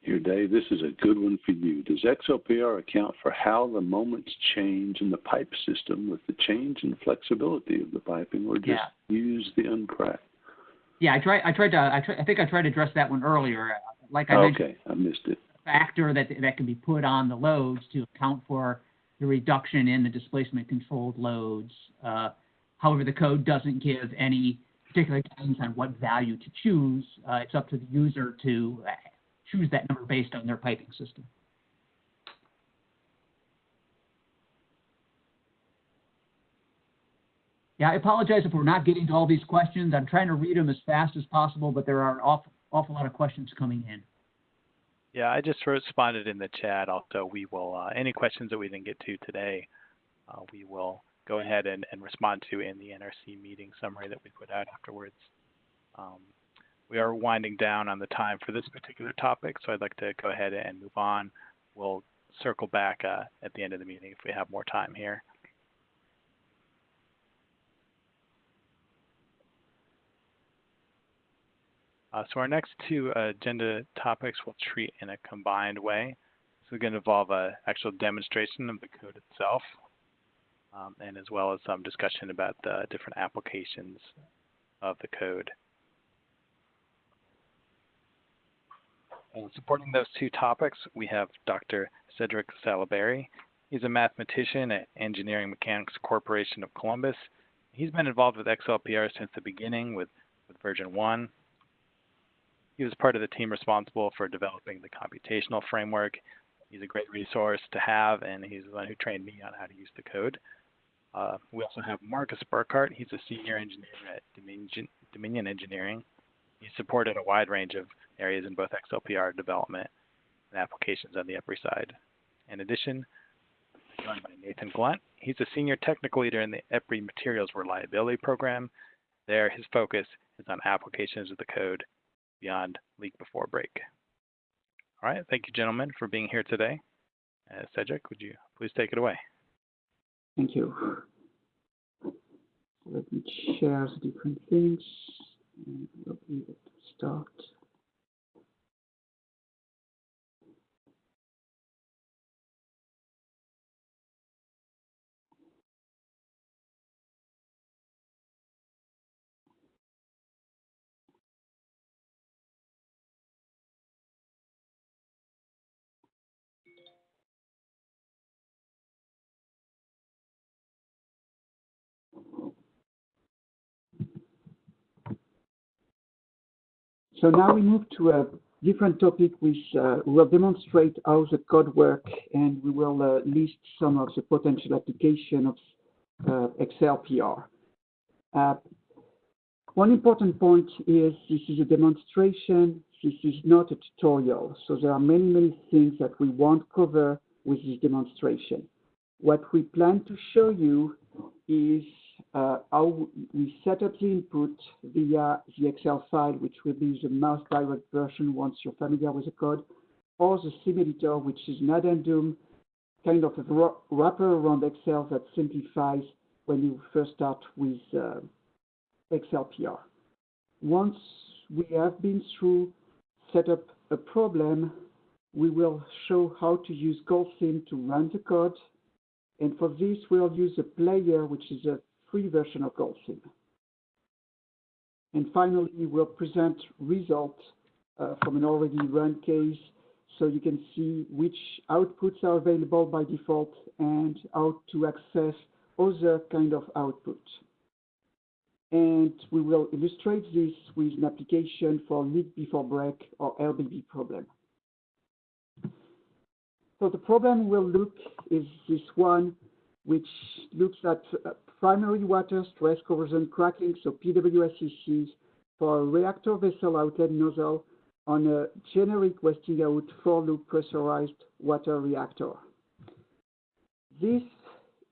Speaker 4: Here, Dave, this is a good one for you. Does XLPR account for how the moments change in the pipe system with the change in flexibility of the piping, or just
Speaker 5: Yeah.
Speaker 4: use the uncracked?
Speaker 5: Yeah, I tried. I tried to. I, try, I think I tried to address that one earlier. Like I mentioned,
Speaker 4: I missed it.
Speaker 5: factor that that can be put on the loads to account for the reduction in the displacement controlled loads. Uh, however, the code doesn't give any particular guidance on what value to choose. Uh, it's up to the user to choose that number based on their piping system. Yeah, I apologize if we're not getting to all these questions. I'm trying to read them as fast as possible, but there are an awful, awful lot of questions coming in.
Speaker 1: Yeah, I just responded in the chat. Also, we will uh, any questions that we didn't get to today, uh, we will go ahead and, and respond to in the NRC meeting summary that we put out afterwards. Um, we are winding down on the time for this particular topic, so I'd like to go ahead and move on. We'll circle back uh, at the end of the meeting if we have more time here. Uh, so our next two uh, agenda topics we'll treat in a combined way. This is going to involve an actual demonstration of the code itself, um, and as well as some discussion about the different applications of the code. And supporting those two topics, we have Dr. Cedric Sallaberry. He's a mathematician at Engineering Mechanics Corporation of Columbus. He's been involved with XLPR since the beginning with, with version 1 he was part of the team responsible for developing the computational framework. He's a great resource to have, and he's the one who trained me on how to use the code. Uh, we also have Marcus Burkhardt. He's a senior engineer at Dominion, Dominion Engineering. He supported a wide range of areas in both XLPR development and applications on the EPRI side. In addition, joined by Nathan Glunt. He's a senior technical leader in the EPRI Materials Reliability Program. There, his focus is on applications of the code beyond leak before break. All right, thank you, gentlemen, for being here today. Uh, Cedric, would you please take it away?
Speaker 5: Thank you. Let me share the different things. And we'll be able to start.
Speaker 7: So now we move to a different topic which uh, will demonstrate how the code work and we will uh, list some of the potential application of uh, XLPR. Uh, one important point is this is a demonstration, this is not a tutorial. So there are many, many things that we won't cover with this demonstration. What we plan to show you is how we set up the input via the Excel file, which will be the mouse direct version once you're familiar with the code, or the sim editor, which is an addendum, kind of a wrapper around Excel that simplifies when you first start with uh, XLPR. Once we have been through set up a problem, we will show how to use GoldSim to run the code. And for this, we'll use a player, which is a free version of GoldSim. And finally, we'll present results uh, from an already run case so you can see which outputs are available by default and how to access other kind of output. And we will illustrate this with an application for leak before break or LBB problem. So the problem we'll look is this one, which looks at uh, primary water stress corrosion cracking, so PWSCC, for a reactor vessel outlet nozzle on a generic Westinghouse four-loop pressurized water reactor. This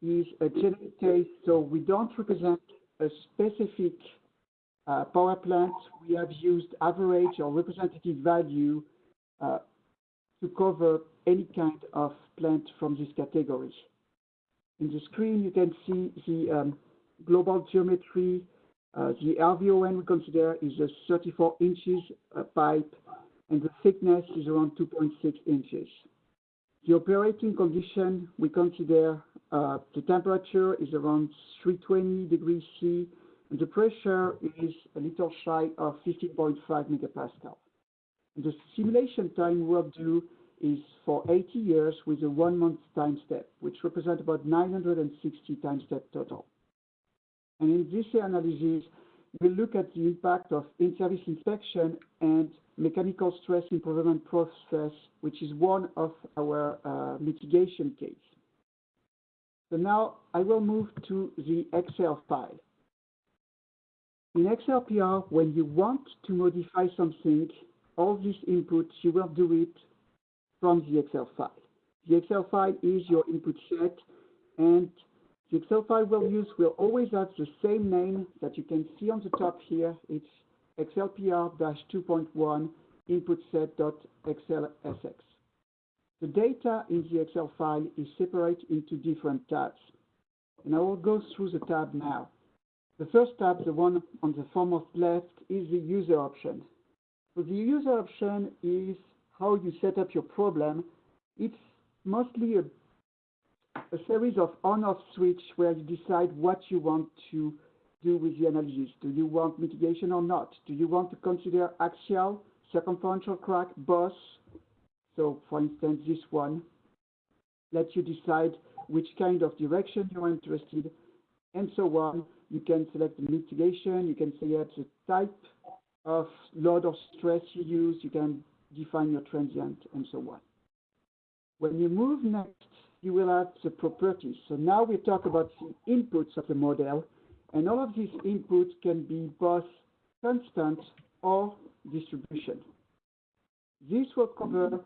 Speaker 7: is a generic case, so we don't represent a specific uh, power plant. We have used average or representative value uh, to cover any kind of plant from this category. In the screen, you can see the um, global geometry. Uh, the RVON we consider is a 34 inches uh, pipe, and the thickness is around 2.6 inches. The operating condition, we consider uh, the temperature is around 320 degrees C, and the pressure is a little shy of 15.5 megapascal. And the simulation time we'll do is for 80 years with a one month time step, which represents about 960 time step total. And in this analysis, we look at the impact of in-service inspection and mechanical stress improvement process, which is one of our uh, mitigation case. So now I will move to the Excel file. In XLPR, when you want to modify something, all these inputs, you will do it from the Excel file. The Excel file is your input set, and the Excel file we'll use will always have the same name that you can see on the top here. It's XLPR-2.1 input set.xlsx. The data in the Excel file is separated into different tabs. And I will go through the tab now. The first tab, the one on the foremost left, is the user option. So the user option is how you set up your problem. It's mostly a, a series of on-off switch where you decide what you want to do with the analysis. Do you want mitigation or not? Do you want to consider axial, circumferential crack, boss? So for instance, this one lets you decide which kind of direction you're interested and so on. You can select the mitigation, you can select the type of load or stress you use, you can define your transient and so on. When you move next, you will have the properties. So now we talk about the inputs of the model, and all of these inputs can be both constant or distribution. This will cover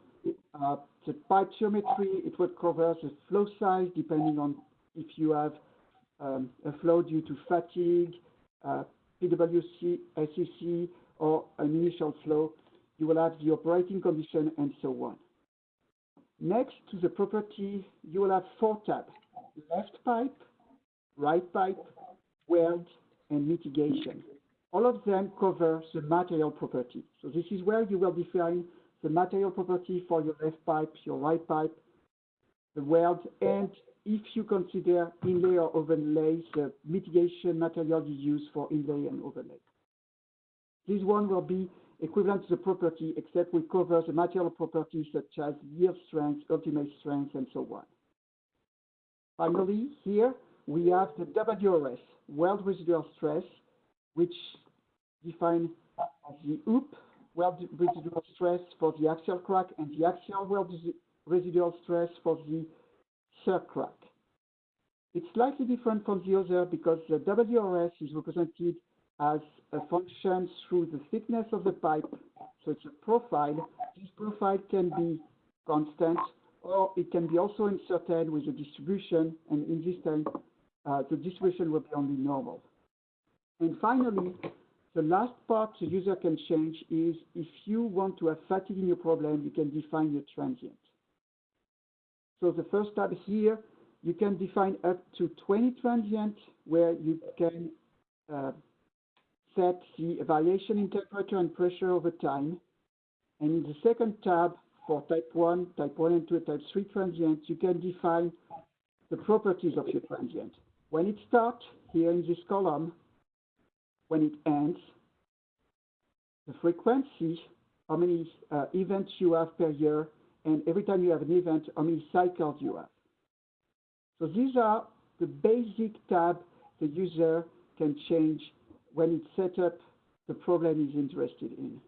Speaker 7: uh, the pipe geometry, it will cover the flow size depending on if you have um, a flow due to fatigue, uh, PWC, SEC, or an initial flow. You will have the operating condition and so on. Next to the property, you will have four tabs, left pipe, right pipe, weld, and mitigation. All of them cover the material property. So this is where you will define the material property for your left pipe, your right pipe, the weld, and if you consider inlay or overlay, the mitigation material you use for inlay and overlay. This one will be equivalent to the property, except we cover the material properties such as yield strength, ultimate strength, and so on. Finally, here we have the WRS, weld residual stress, which define the hoop weld residual stress for the axial crack and the axial weld residual stress for the circ crack. It's slightly different from the other because the WRS is represented as a function through the thickness of the pipe. So it's a profile. This profile can be constant or it can be also inserted with a distribution. And in this time, uh, the distribution will be only normal. And finally, the last part the user can change is if you want to have fatigue in your problem, you can define your transient. So the first tab here, you can define up to 20 transient where you can uh, set the variation in temperature and pressure over time. And in the second tab, for type 1, type 1 and 2, type 3 transient, you can define the properties of your transient. When it starts, here in this column, when it ends, the frequency, how many uh, events you have per year, and every time you have an event, how many cycles you have. So these are the basic tab the user can change when it's set up the problem is interested in.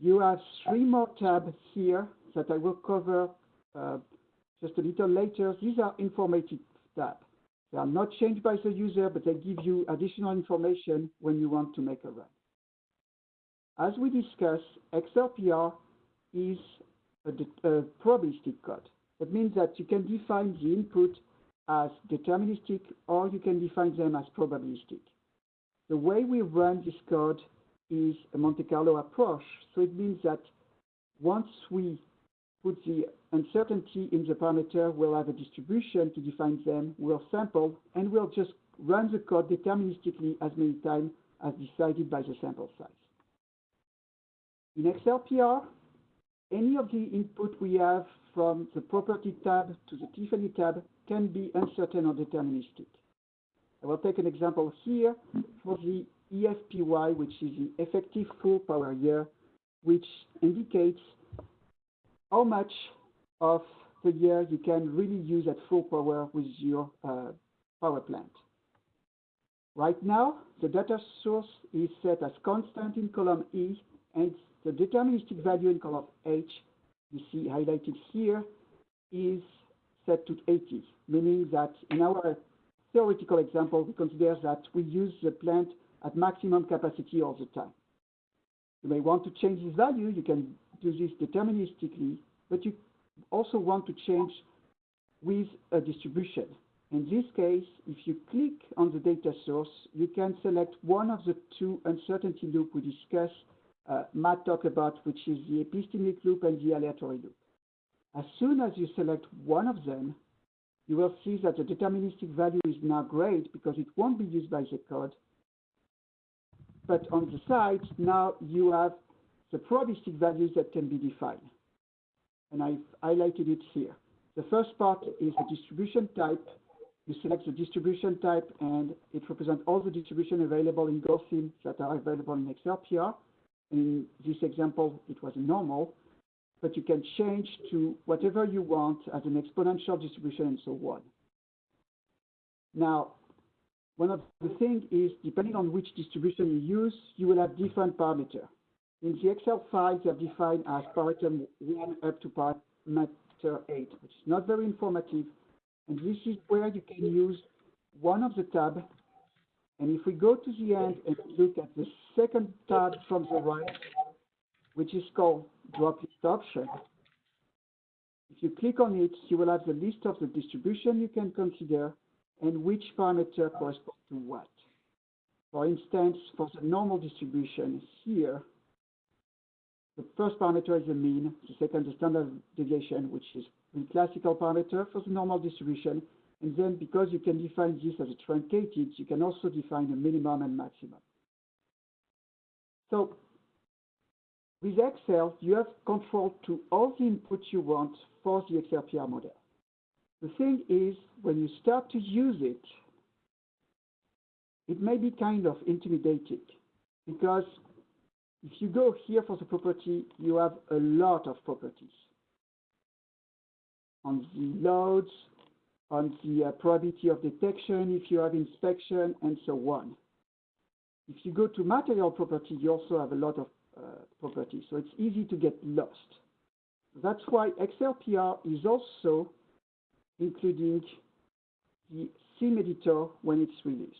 Speaker 7: You have three more tabs here that I will cover uh, just a little later. These are informative tabs. They are not changed by the user, but they give you additional information when you want to make a run. As we discussed, XLPR is a, a probabilistic code. That means that you can define the input as deterministic or you can define them as probabilistic. The way we run this code is a Monte Carlo approach. So it means that once we put the uncertainty in the parameter, we'll have a distribution to define them, we'll sample, and we'll just run the code deterministically as many times as decided by the sample size. In XLPR, any of the input we have from the property tab to the Tiffany tab can be uncertain or deterministic. I will take an example here for the EFPY, which is the effective full power year, which indicates how much of the year you can really use at full power with your uh, power plant. Right now, the data source is set as constant in column E, and the deterministic value in column H, you see highlighted here, is set to 80, meaning that in our theoretical example, we consider that we use the plant at maximum capacity all the time. You may want to change this value. You can do this deterministically, but you also want to change with a distribution. In this case, if you click on the data source, you can select one of the two uncertainty loop we discussed, uh, Matt talked about, which is the epistemic loop and the aleatory loop. As soon as you select one of them, you will see that the deterministic value is now great because it won't be used by the code. But on the side, now you have the probabilistic values that can be defined. And I've highlighted it here. The first part is the distribution type. You select the distribution type, and it represents all the distribution available in GoldSim that are available in XLPR. In this example, it was a normal but you can change to whatever you want as an exponential distribution and so on. Now, one of the things is, depending on which distribution you use, you will have different parameters. In the Excel files, they're defined as parameter 1 up to parameter 8, which is not very informative. And this is where you can use one of the tabs. And if we go to the end and look at the second tab from the right, which is called drop list option. If you click on it, you will have the list of the distribution you can consider and which parameter corresponds to what. For instance, for the normal distribution here, the first parameter is the mean, the second the standard deviation, which is the classical parameter for the normal distribution. And then because you can define this as a truncated, you can also define a minimum and maximum. So with Excel, you have control to all the inputs you want for the XLPR model. The thing is, when you start to use it, it may be kind of intimidating because if you go here for the property, you have a lot of properties on the loads, on the uh, probability of detection, if you have inspection, and so on. If you go to material property, you also have a lot of uh, properties. So it's easy to get lost. That's why XLPR is also including the SIM editor when it's released.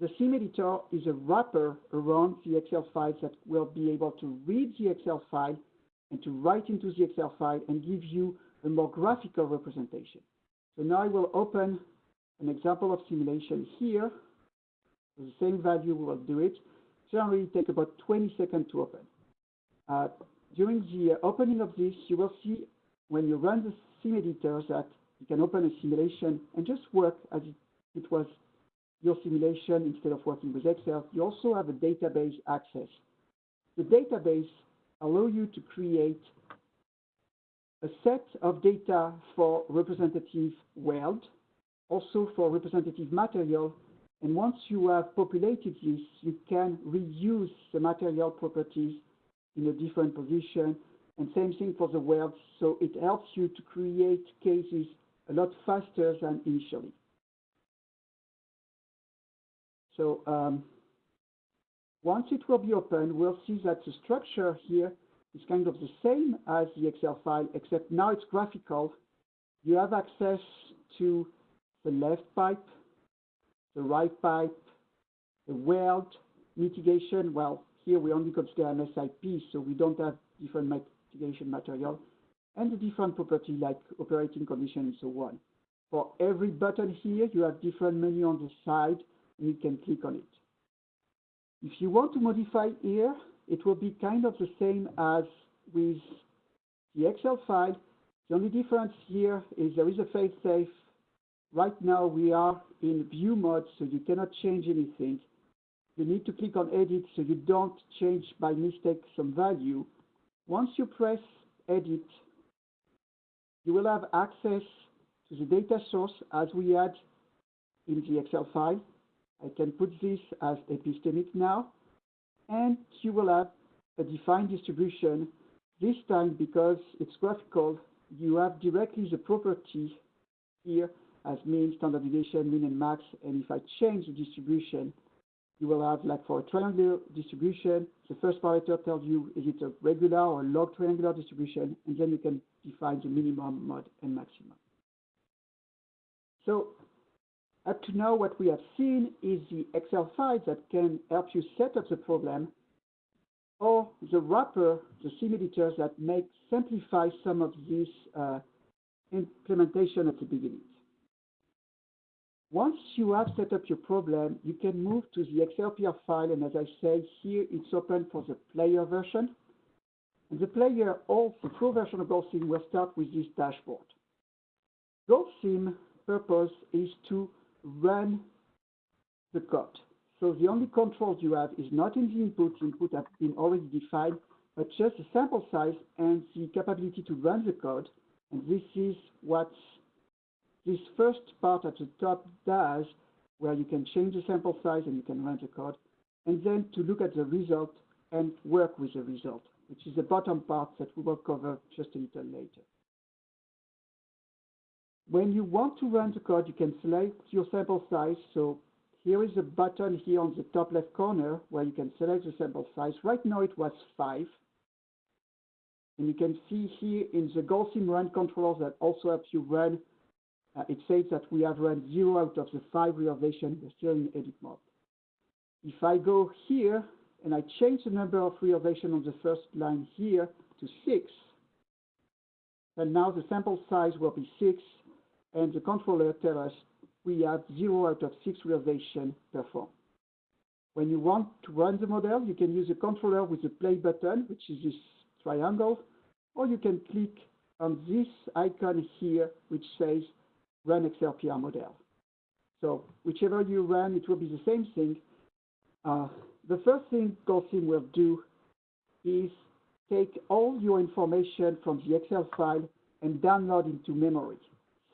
Speaker 7: The SIM editor is a wrapper around the Excel files that will be able to read the Excel file and to write into the Excel file and give you a more graphical representation. So now I will open an example of simulation here. The same value, we will do it. Generally, take about 20 seconds to open. Uh, during the uh, opening of this, you will see when you run the sim editor that you can open a simulation and just work as it, was your simulation instead of working with Excel. You also have a database access. The database allow you to create a set of data for representative world, also for representative material, and once you have populated this, you can reuse the material properties in a different position, and same thing for the world, so it helps you to create cases a lot faster than initially. So um, once it will be open, we'll see that the structure here is kind of the same as the Excel file, except now it's graphical. You have access to the left pipe, the right pipe, the weld mitigation. Well, here we only consider MSIP, so we don't have different mitigation material, and the different property like operating condition and so on. For every button here, you have different menu on the side, and you can click on it. If you want to modify here, it will be kind of the same as with the Excel file. The only difference here is there is a fail-safe. Right now we are in view mode, so you cannot change anything. You need to click on edit so you don't change by mistake some value. Once you press edit, you will have access to the data source as we had in the Excel file. I can put this as epistemic now, and you will have a defined distribution. This time, because it's graphical, you have directly the property here as mean, standard deviation, mean, and max. And if I change the distribution, you will have, like for a triangular distribution, the first parameter tells you is it a regular or log triangular distribution, and then you can define the minimum, mod, and maximum. So up to now, what we have seen is the Excel file that can help you set up the problem, or the wrapper, the sim editors that make simplify some of this uh, implementation at the beginning. Once you have set up your problem, you can move to the XLPR file, and as I say, here it's open for the player version. And the player, or the full version of GoldSim, will start with this dashboard. GoldSim purpose is to run the code. So the only controls you have is not in the input, the input have been already defined, but just the sample size and the capability to run the code. And this is what this first part at the top does, where you can change the sample size and you can run the code, and then to look at the result and work with the result, which is the bottom part that we will cover just a little later. When you want to run the code, you can select your sample size. So here is a button here on the top left corner where you can select the sample size. Right now it was five. And you can see here in the GoldSim run controller that also helps you run, Uh, it says that we have run zero out of the five realizations. We're still in edit mode. If I go here and I change the number of realizations on the first line here to six, then now the sample size will be six and the controller tells us we have zero out of six realization performed. When you want to run the model, you can use a controller with the play button, which is this triangle, or you can click on this icon here, which says run XLPR model. So whichever you run, it will be the same thing. Uh, the first thing GoldSim will do is take all your information from the Excel file and download into memory.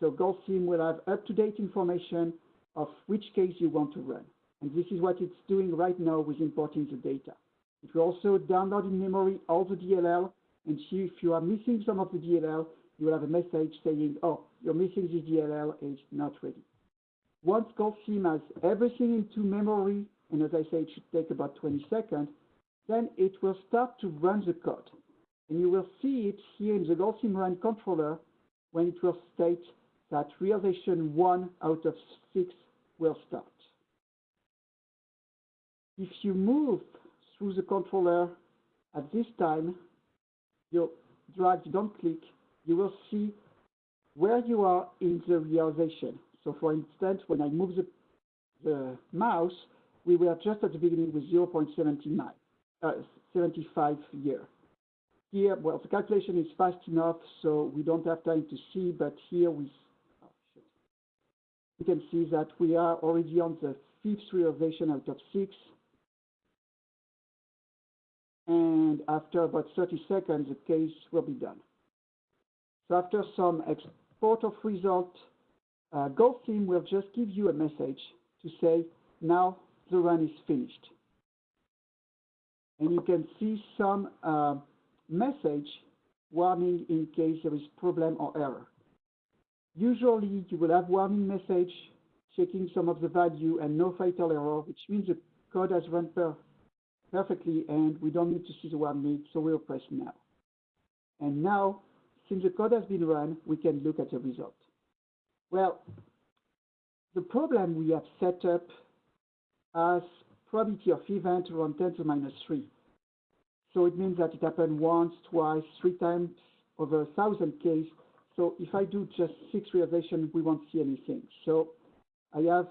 Speaker 7: So GoldSim will have up-to-date information of which case you want to run. And this is what it's doing right now with importing the data. It will also download in memory all the DLL and see if you are missing some of the DLL, you will have a message saying, oh, you're missing this DLL, it's not ready. Once GoldSim has everything into memory, and as I say, it should take about 20 seconds, then it will start to run the code. And you will see it here in the GoldSim run controller when it will state that realization one out of six will start. If you move through the controller at this time, you drag, don't click, you will see where you are in the realization. So for instance, when I move the, the mouse, we were just at the beginning with 0.79, uh, 75 year. Here, well, the calculation is fast enough, so we don't have time to see, but here we, oh, we can see that we are already on the fifth realization out of six. And after about 30 seconds, the case will be done. So after some export of result, uh, GoldSim will just give you a message to say, now the run is finished. And you can see some uh, message warning in case there is problem or error. Usually you will have warning message checking some of the value and no fatal error, which means the code has run per perfectly and we don't need to see the warning, so we'll press now. And now, since the code has been run, we can look at the result. Well, the problem we have set up as probability of event around 10 to minus 3. So it means that it happened once, twice, three times over a thousand case. So if I do just six realizations, we won't see anything. So I have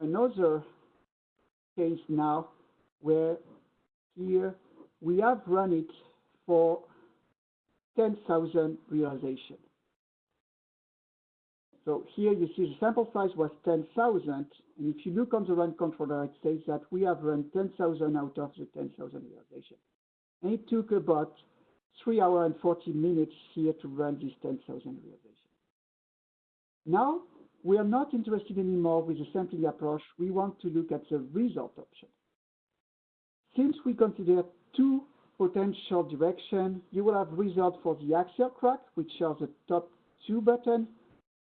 Speaker 7: another case now where here we have run it for 10,000 realization. So here you see the sample size was 10,000, and if you look on the run controller, it says that we have run 10,000 out of the 10,000 realization. And it took about 3 hours and 40 minutes here to run this 10,000 realization. Now, we are not interested anymore with the sampling approach. We want to look at the result option. Since we consider two potential directions, you will have result for the axial crack, which are the top two buttons,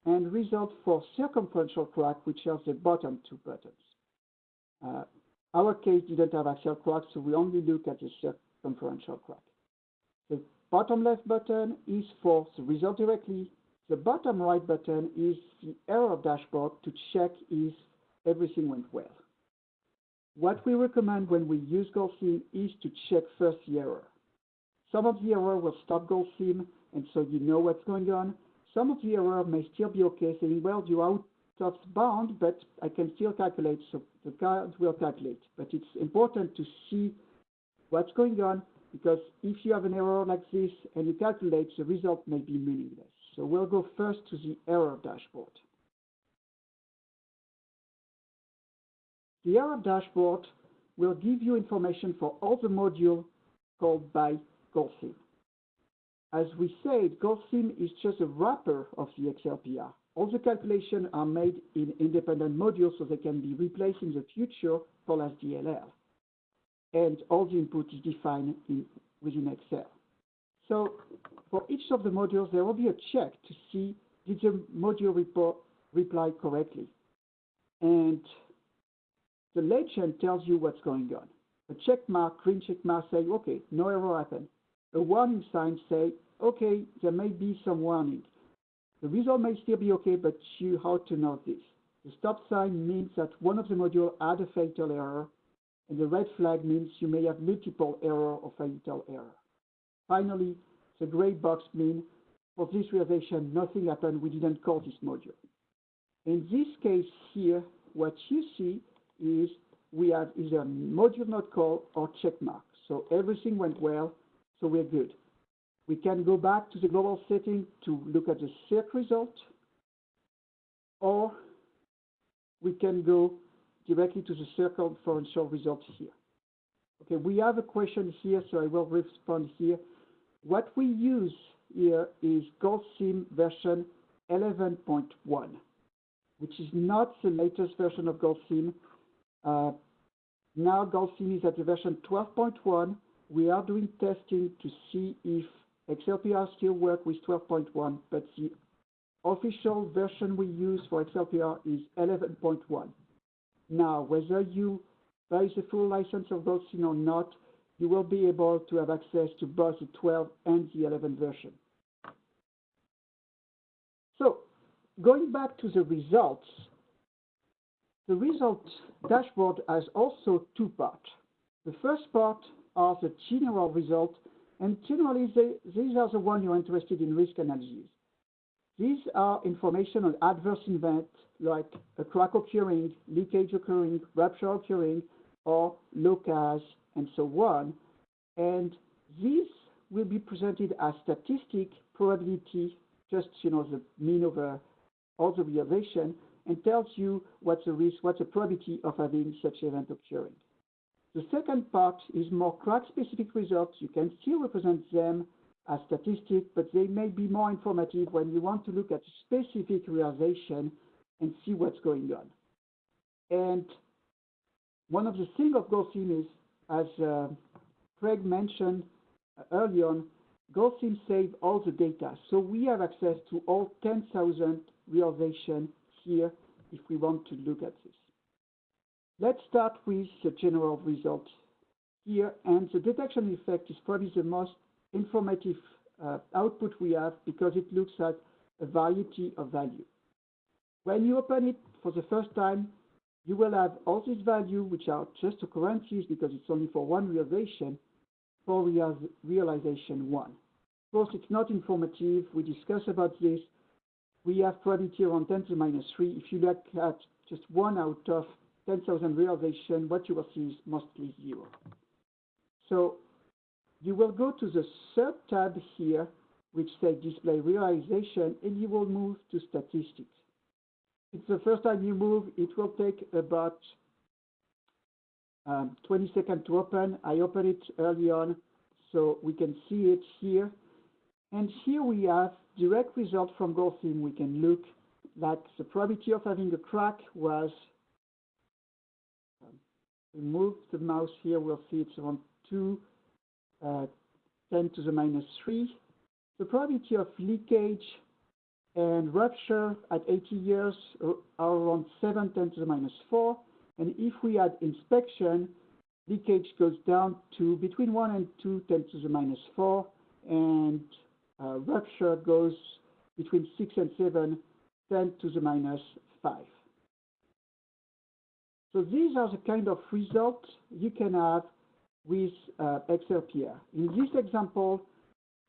Speaker 7: and result for circumferential crack, which are the bottom two buttons. Uh, our case didn't have axial crack, so we only look at the circumferential crack. The bottom left button is for the result directly. The bottom right button is the error dashboard to check if everything went well. What we recommend when we use GoldSim is to check first the error. Some of the error will stop GoldSim, and so you know what's going on. Some of the error may still be okay, saying, well, you're out of bound, but I can still calculate, so the card will calculate. But it's important to see what's going on, because if you have an error like this and you calculate, the result may be meaningless. So we'll go first to the error dashboard. The error dashboard will give you information for all the modules called by GoldSim. As we said, GoldSim is just a wrapper of the XLPR. All the calculations are made in independent modules so they can be replaced in the future for LASDLL. And all the input is defined in, within Excel. So for each of the modules, there will be a check to see did the module report reply correctly. And the legend tells you what's going on. A check mark, green check mark say, okay, no error happened a warning sign say, okay, there may be some warning. The result may still be okay, but you how to know this. The stop sign means that one of the modules had a fatal error, and the red flag means you may have multiple error or fatal error. Finally, the gray box means for this realization, nothing happened, we didn't call this module. In this case here, what you see is we have either module not called or check mark. So everything went well, so we're good. We can go back to the global setting to look at the circ result, or we can go directly to the circumferential result here. Okay, we have a question here, so I will respond here. What we use here is GoldSim version 11.1, which is not the latest version of. Uh, Uh, now GoldSim is at the version 12.1, we are doing testing to see if XLPR still work with 12.1, but the official version we use for XLPR is 11.1. now, whether you buy the full license of GoldSim or not, you will be able to have access to both the 12 and the 11 version. So going back to the results, the result dashboard has also two parts. The first part are the general results, and generally they, these are the ones you're interested in risk analysis. These are information on adverse events like a crack occurring, leakage occurring, rupture occurring, or LOCAs, and so on. And these will be presented as statistic probability, just you know the mean over all the observation, and tells you what's the risk, what's the probability of having such event occurring. The second part is more crack-specific results. You can still represent them as statistics, but they may be more informative when you want to look at specific realization and see what's going on. And one of the things of GoldSim is, as uh, Craig mentioned early on, GoldSim save all the data. So we have access to all 10,000 realization here if we want to look at this. Let's start with the general result here. And the detection effect is probably the most informative uh, output we have because it looks at a variety of value. When you open it for the first time, you will have all these values, which are just occurrences because it's only for one realization, for real realization one. Of course, it's not informative. We discuss about this. We have probability around 10 to the minus 3. If you look at just one out of 10,000 realization, what you will see is mostly zero. So you will go to the third tab here, which says display realization, and you will move to statistics. It's the first time you move, it will take about um, 20 seconds to open. I open it early on, so we can see it here. And here we have direct result from GoldSim. We can look that the probability of having a crack was, um, the mouse here, we'll see it's around 2, uh, 10 to the minus 3. The probability of leakage and rupture at 80 years are around 7, 10 to the minus 4. And if we add inspection, leakage goes down to between 1 and 2, 10 to the minus 4, and rupture goes between 6 and 7, 10 to the minus 5. So these are the kind of results you can have with uh, XLPR. In this example,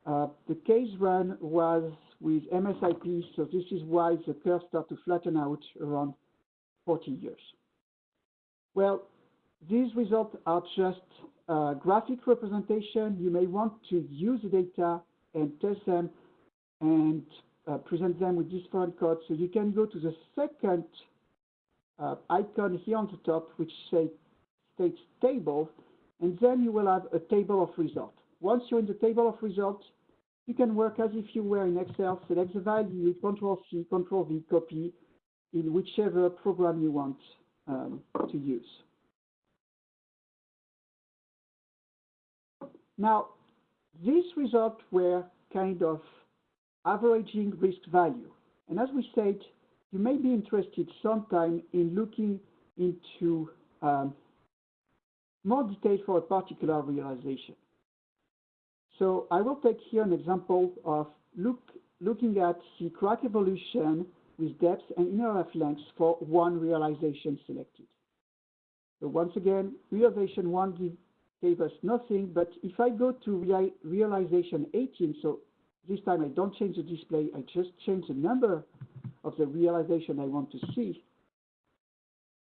Speaker 7: uh, the case run was with MSIP, so this is why the curve start to flatten out around 40 years. Well, these results are just a graphic representation. You may want to use the data and test them and uh, present them with this different codes. So you can go to the second uh, icon here on the top, which say, states table, and then you will have a table of results. Once you're in the table of results, you can work as if you were in Excel, select the value, Control C, Control V, copy in whichever program you want um, to use. Now, these results were kind of averaging risk value. And as we said, you may be interested sometime in looking into um, more detail for a particular realization. So I will take here an example of look, looking at the crack evolution with depth and inner half length for one realization selected. So once again, realization one give, gave us nothing, but if I go to real, realization 18, so this time I don't change the display, I just change the number of the realization I want to see.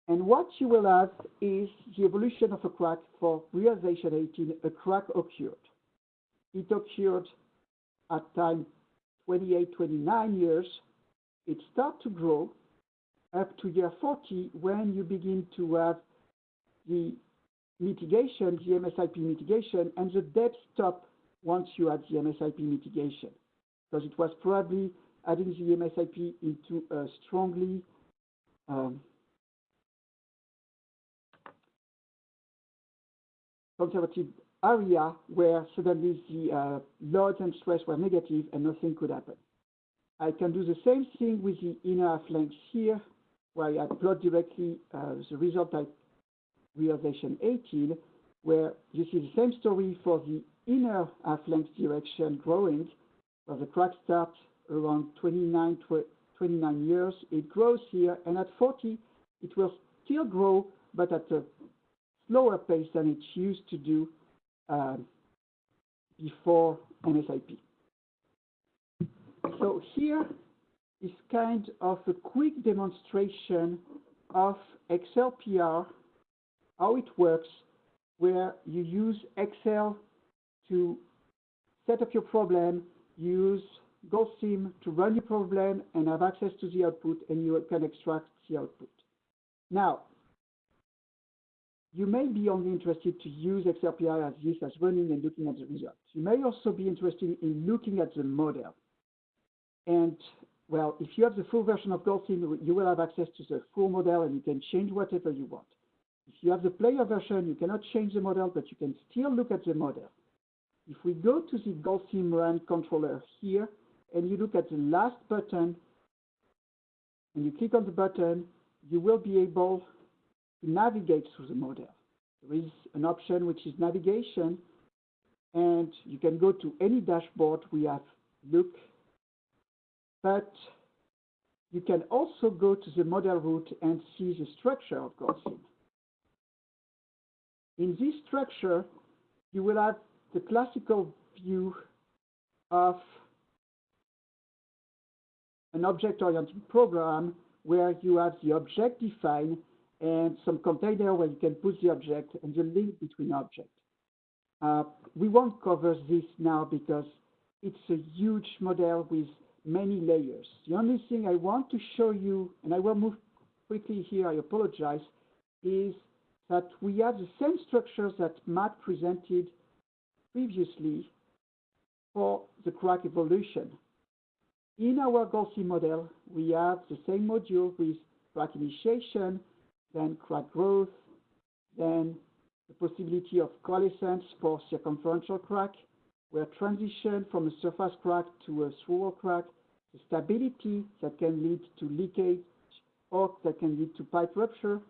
Speaker 7: And what you will have is the evolution of a crack for realization 18, a crack occurred. It occurred at time 28, 29 years. It starts to grow up to year 40 when you begin to have the mitigation, the MSIP mitigation, and the depth stop once you add the MSIP mitigation, because it was probably adding the MSIP into a strongly um, conservative area where suddenly the uh, loads and stress were negative and nothing could happen. I can do the same thing with the inner half length here. where I plot directly uh, the result at realization 18, where you see the same story for the inner half-length direction growing, where the crack starts around 29, 29 years, it grows here, and at 40, it will still grow, but at a slower pace than it used to do um, before MSIP. So here is kind of a quick demonstration of XLPR, how it works, where you use Excel to set up your problem, use GoldSim to run your problem and have access to the output, and you can extract the output. Now, you may be only interested to use XLPR as this as running and looking at the results. You may also be interested in looking at the model. And well, if you have the full version of GoldSim, you will have access to the full model and you can change whatever you want. If you have the player version, you cannot change the model, but you can still look at the model. If we go to the GoldSim Run controller here, and you look at the last button, and you click on the button, you will be able to navigate through the model. There is an option which is navigation, and you can go to any dashboard we have look, but you can also go to the model root and see the structure of GoldSim. In this structure, you will have the classical view of an object-oriented program where you have the object defined and some container where you can put the object and the link between objects. Uh, we won't cover this now because it's a huge model with many layers. The only thing I want to show you, and I will move quickly here, I apologize, is that we have the same structures that Matt presented previously for the crack evolution. In our GoldSim model, we have the same module with crack initiation, then crack growth, then the possibility of coalescence for circumferential crack, where transition from a surface crack to a through crack, the stability that can lead to leakage or that can lead to pipe rupture.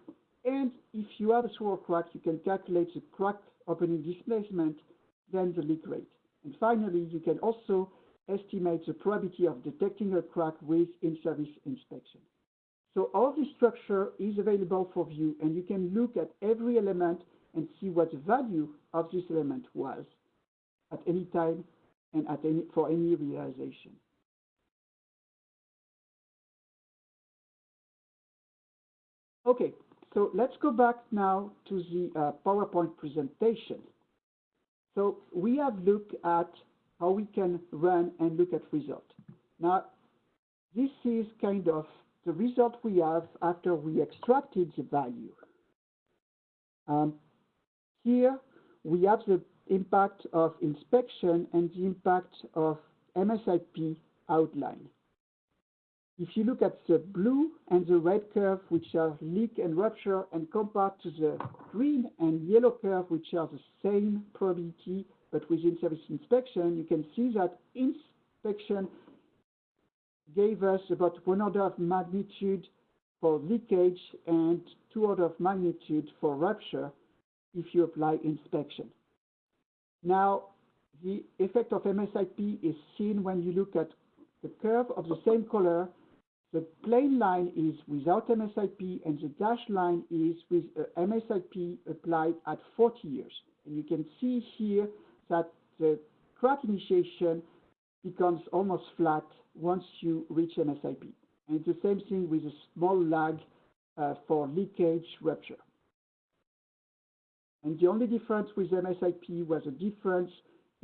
Speaker 7: And if you have a through crack, you can calculate the crack opening displacement, then the leak rate. And finally, you can also estimate the probability of detecting a crack with in-service inspection. So all this structure is available for view, and you can look at every element and see what the value of this element was at any time and at any, for any realization. Okay, so let's go back now to the uh, PowerPoint presentation. So we have looked at how we can run and look at result. Now, this is kind of the result we have after we extracted the value. Um, here, we have the impact of inspection and the impact of MSIP outline. If you look at the blue and the red curve, which are leak and rupture, and compared to the green and yellow curve, which are the same probability, but with in-service inspection, you can see that inspection gave us about one order of magnitude for leakage and two order of magnitude for rupture if you apply inspection. Now, the effect of MSIP is seen when you look at the curve of the same color. The plain line is without MSIP and the dashed line is with uh, MSIP applied at 40 years. And you can see here that the crack initiation becomes almost flat once you reach MSIP. And it's the same thing with a small lag uh, for leakage rupture. And the only difference with MSIP was a difference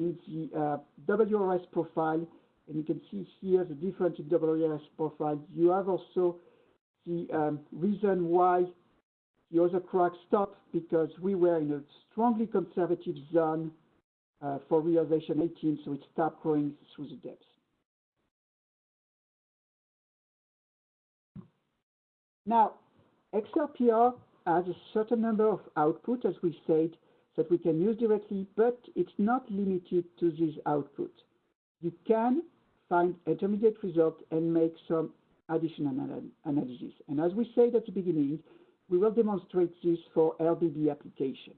Speaker 7: in the uh, WRS profile. And you can see here the different in WRS profile. You have also the um, reason why the other crack stopped because we were in a strongly conservative zone uh, for realization 18, so it stopped growing through the depths. Now, XLPR has a certain number of output, as we said, that we can use directly, but it's not limited to this output. You can find intermediate results and make some additional anal analysis. And as we said at the beginning, we will demonstrate this for LBB application.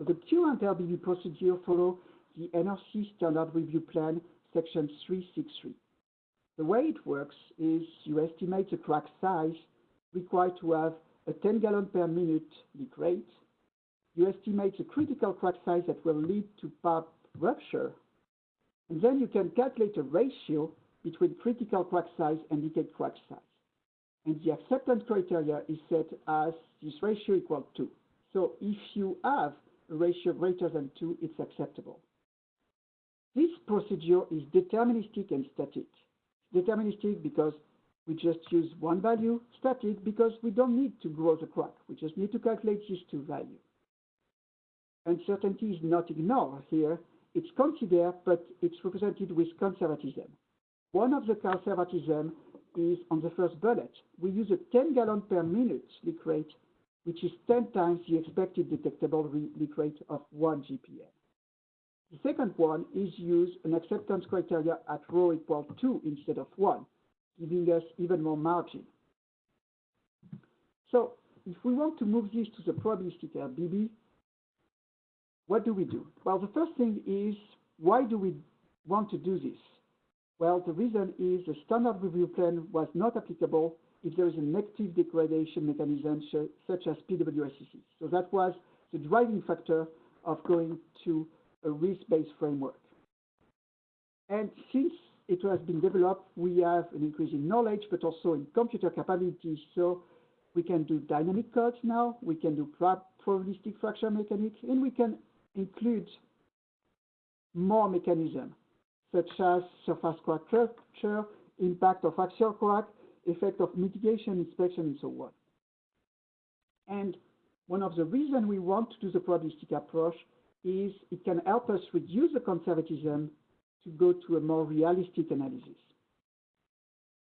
Speaker 7: The current LBB procedure follow the NRC Standard Review Plan, Section 363. The way it works is you estimate the crack size required to have a 10 gallon per minute leak rate. You estimate the critical crack size that will lead to part rupture. And then you can calculate a ratio between critical crack size and leakage crack size. And the acceptance criteria is set as this ratio equal 2. So if you have a ratio greater than 2, it's acceptable. This procedure is deterministic and static. Deterministic because we just use one value, static because we don't need to grow the crack. We just need to calculate these two values. Uncertainty is not ignored here. It's considered, but it's represented with conservatism. One of the conservatism is on the first bullet. We use a 10 gallon per minute leak rate, which is 10 times the expected detectable leak rate of 1 GPM. The second one is use an acceptance criteria at rho equal 2 instead of 1, giving us even more margin. So if we want to move this to the probabilistic LBB, what do we do? Well, the first thing is, why do we want to do this? Well, the reason is the standard review plan was not applicable if there is a negative degradation mechanism such as PWSCC. So that was the driving factor of going to a risk-based framework. And since it has been developed, we have an increase in knowledge, but also in computer capabilities. So we can do dynamic codes now, we can do probabilistic fracture mechanics, and we can include more mechanisms such as surface crack rupture, impact of axial crack, effect of mitigation, inspection, and so on. And one of the reasons we want to do the probabilistic approach is it can help us reduce the conservatism to go to a more realistic analysis.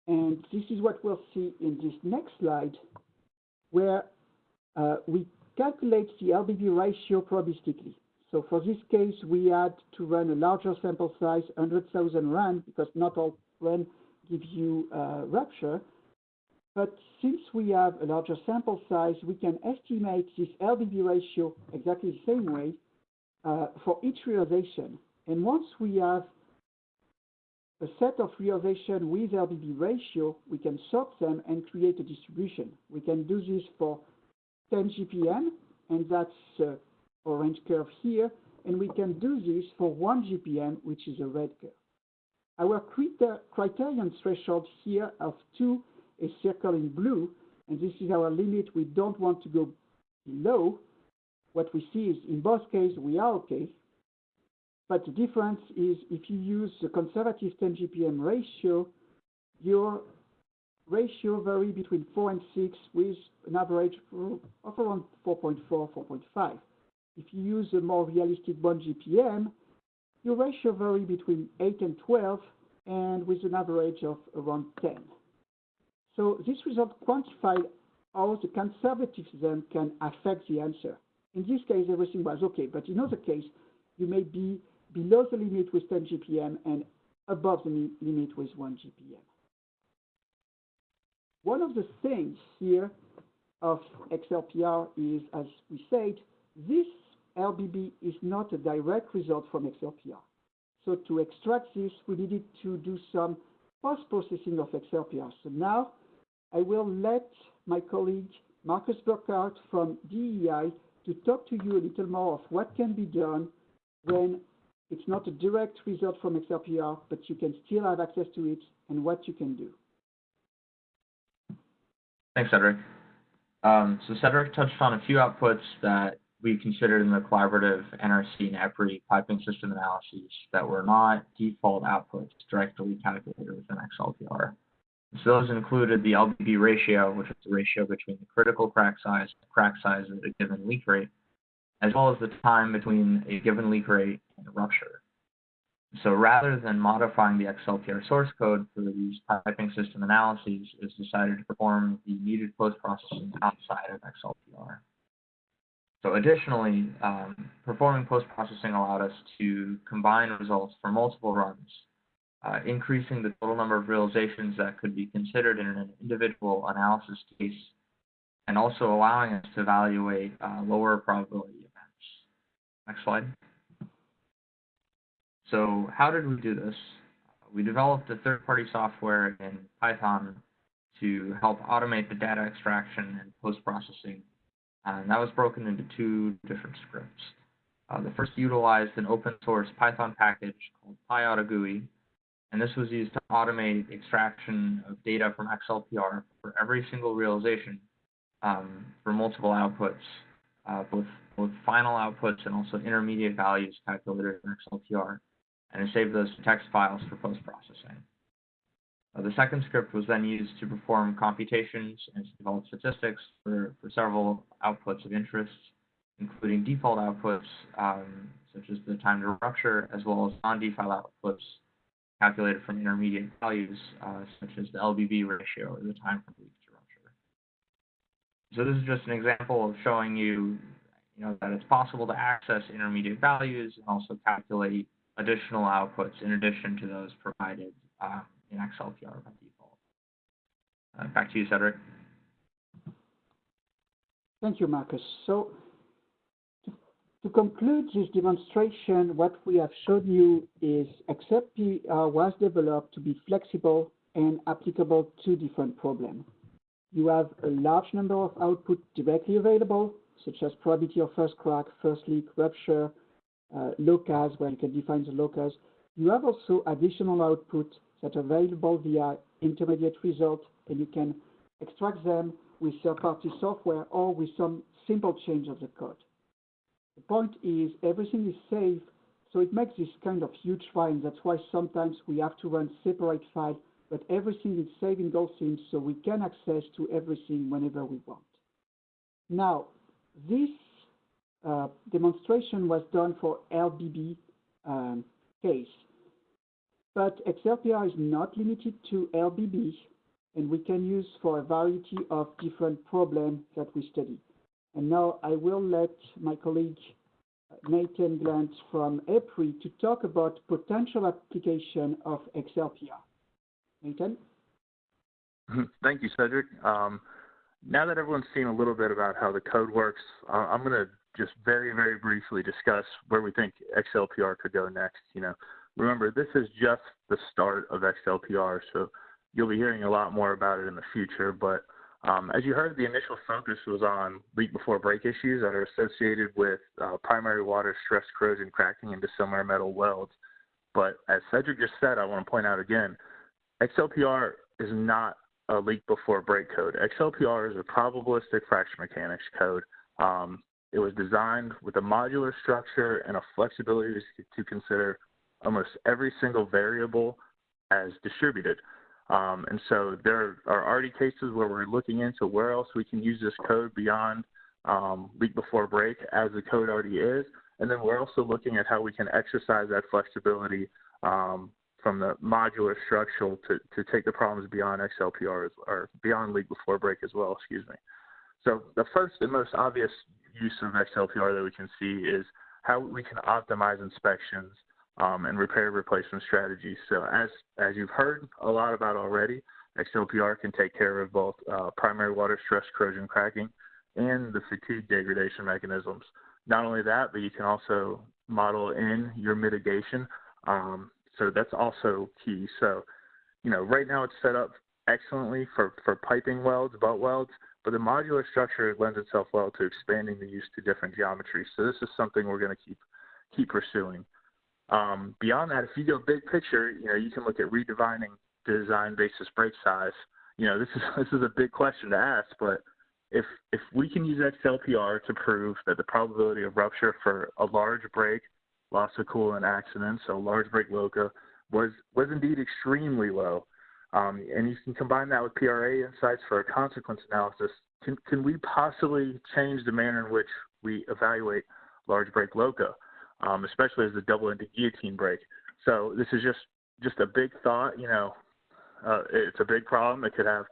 Speaker 7: And this is what we'll see in this next slide, where uh, we calculate the LBB ratio probabilistically. So for this case, we had to run a larger sample size, 100,000 rand, because not all run give you uh, rupture. But since we have a larger sample size, we can estimate this LBB ratio exactly the same way uh, for each realization. And once we have a set of realization with LBB ratio, we can sort them and create a distribution. We can do this for 10 GPM, and that's uh, orange curve here, and we can do this for 1 GPM, which is a red curve. Our criterion threshold here of 2 is circled in blue, and this is our limit. We don't want to go below. What we see is in both cases, we are okay. But the difference is if you use the conservative 10 GPM ratio, your ratio vary between 4 and 6 with an average of around 4.4, 4.5. If you use a more realistic 1 GPM, your ratio vary between 8 and 12 and with an average of around 10. So this result quantified how the conservatism can affect the answer. In this case, everything was okay, but in other case, you may be below the limit with 10 GPM and above the limit with 1 GPM. One of the things here of XLPR is, as we said, this LBB is not a direct result from XLPR. So to extract this, we needed to do some post-processing of XLPR. So now I will let my colleague Marcus Burkhardt from DEI to talk to you a little more of what can be done when it's not a direct result from XLPR, but you can still have access to it and what you can do.
Speaker 8: Thanks, Cedric. Um, so Cedric touched on a few outputs that we considered in the collaborative NRC and EPRI piping system analyses that were not default outputs directly calculated within XLPR. So those included the LBB ratio, which is the ratio between the critical crack size and the crack size at a given leak rate, as well as the time between a given leak rate and rupture. So rather than modifying the XLPR source code for these piping system analyses, it's decided to perform the needed post-processing outside of XLPR. So additionally, um, performing post-processing allowed us to combine results for multiple runs uh, increasing the total number of realizations that could be considered in an individual analysis case, and also allowing us to evaluate uh, lower probability events. Next slide. So how did we do this? We developed a third-party software in Python to help automate the data extraction and post-processing, and that was broken into two different scripts. Uh, the first utilized an open source Python package called PyAutoGUI, and this was used to automate extraction of data from XLPR for every single realization um, for multiple outputs, uh, both, both final outputs and also intermediate values calculated in XLPR, and it saved those to text files for post-processing. Uh, the second script was then used to perform computations and to develop statistics for, for several outputs of interest, including default outputs, um, such as the time to rupture, as well as non-default outputs calculated from intermediate values, uh, such as the LBB ratio, or the time from leak to rupture. So this is just an example of showing you, you know, that it's possible to access intermediate values and also calculate additional outputs in addition to those provided um, in XLPR by default. Uh, back to you, Cedric.
Speaker 7: Thank you, Marcus. So to, to, conclude this demonstration, what we have shown you is XLPR was developed to be flexible and applicable to different problems. You have a large number of output directly available, such as probability of first crack, first leak, rupture, uh, where you can define the locus. You have also additional output that are available via intermediate result, and you can extract them with third-party software or with some simple change of the code. The point is everything is safe, so it makes this kind of huge file, that's why sometimes we have to run separate files, but everything is saved in Dolphin, so we can access to everything whenever we want. Now, this uh, demonstration was done for LBB um, case. But XLPR is not limited to LBB, and we can use for a variety of different problems that we study. And now I will let my colleague Nathan Glunt from EPRI to talk about potential application of XLPR. Nathan? [clears throat]
Speaker 9: Thank you, Cedric. Um, now that everyone's seen a little bit about how the code works, uh, I'm going to just very, very briefly discuss where we think XLPR could go next. You know, Remember, this is just the start of XLPR, so you'll be hearing a lot more about it in the future. But um, as you heard, the initial focus was on leak before break issues that are associated with uh, primary water stress corrosion cracking into dissimilar metal welds. But as Cedric just said, I want to point out again, XLPR is not a leak before break code. XLPR is a probabilistic fracture mechanics code. Um, it was designed with a modular structure and a flexibility to consider almost every single variable as distributed. Um, and so there are already cases where we're looking into where else we can use this code beyond um, leak before break as the code already is. And then we're also looking at how we can exercise that flexibility um, from the modular structural to, to take the problems beyond XLPR or beyond leak before break as well, excuse me. So the first and most obvious use of XLPR that we can see is how we can optimize inspections um, and repair replacement strategies. So as as you've heard a lot about already, XLPR can take care of both uh, primary water stress corrosion cracking and the fatigue degradation mechanisms. Not only that, but you can also model in your mitigation. Um, so that's also key. So, you know, right now it's set up excellently for, for piping welds, butt welds, but the modular structure lends itself well to expanding the use to different geometries. So this is something we're going to keep keep pursuing. Um, beyond that, if you go big picture, you know, you can look at redefining design basis break size. You know, this is [laughs] this is a big question to ask, but if if we can use XLPR to prove that the probability of rupture for a large break, loss of coolant accident, so large break LOCA, was was indeed extremely low, um, and you can combine that with PRA insights for a consequence analysis, can can we possibly change the manner in which we evaluate large break LOCA? Um, especially as the double-ended guillotine break. So this is just just a big thought. You know, uh, it's a big problem. It could have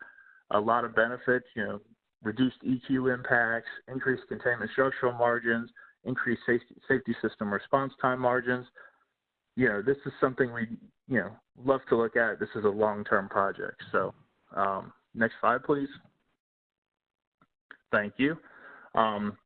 Speaker 9: a lot of benefits. You know, reduced EQ impacts, increased containment structural margins, increased safety, safety system response time margins. you know, this is something we, you know, love to look at. This is a long-term project. So um, next slide, please. Thank you. Um,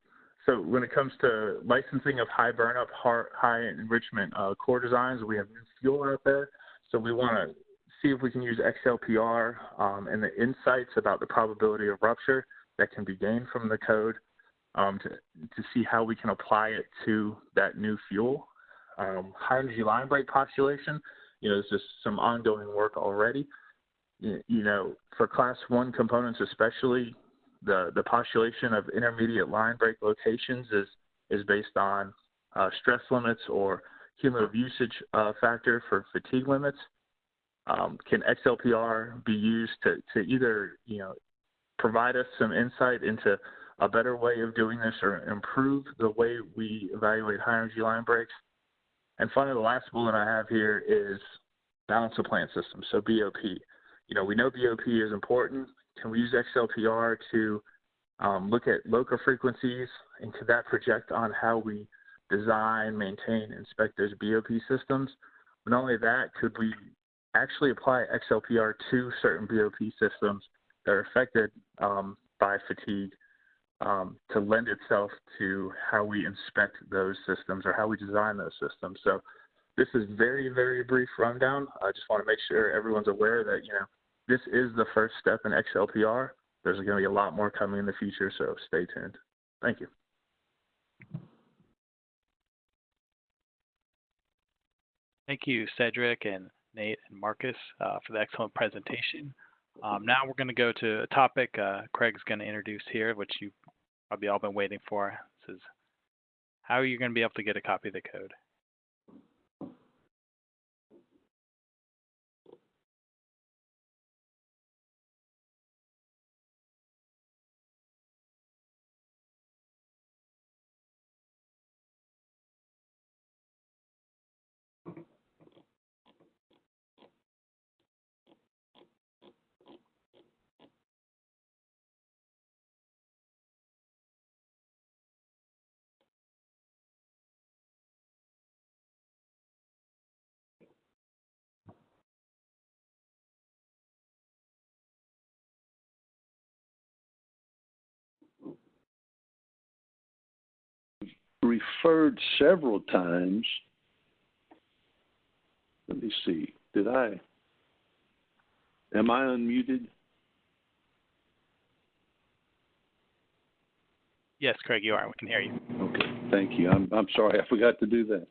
Speaker 9: so when it comes to licensing of high burnup, high enrichment uh, core designs, we have new fuel out there. So we want to see if we can use XLPR um, and the insights about the probability of rupture that can be gained from the code um, to, to see how we can apply it to that new fuel. Um, high energy line break postulation, you know, there's just some ongoing work already. You, you know, for class one components especially, the, the postulation of intermediate line break locations is, is based on uh, stress limits or cumulative usage uh, factor for fatigue limits. Um, can XLPR be used to, to either, you know, provide us some insight into a better way of doing this or improve the way we evaluate high energy line breaks? And finally, the last bullet I have here is balance of plant systems, so BOP. You know, we know BOP is important. Can we use XLPR to um, look at LOCA frequencies, and could that project on how we design, maintain, inspect those BOP systems? But not only that, could we actually apply XLPR to certain BOP systems that are affected um, by fatigue um, to lend itself to how we inspect those systems or how we design those systems. So this is very, very brief rundown. I just want to make sure everyone's aware that, you know, this is the first step in XLPR. There's going to be a lot more coming in the future, so stay tuned. Thank you.
Speaker 1: Thank you, Cedric and Nate and Marcus uh, for the excellent presentation. Um, now we're going to go to a topic uh, Craig's going to introduce here, which you probably all been waiting for. This is how are you going to be able to get a copy of the code?
Speaker 4: Referred several times. Let me see. Did I? Am I unmuted?
Speaker 1: Yes, Craig, you are. We can hear you.
Speaker 4: Okay, thank you. I'm, I'm sorry, I forgot to do that.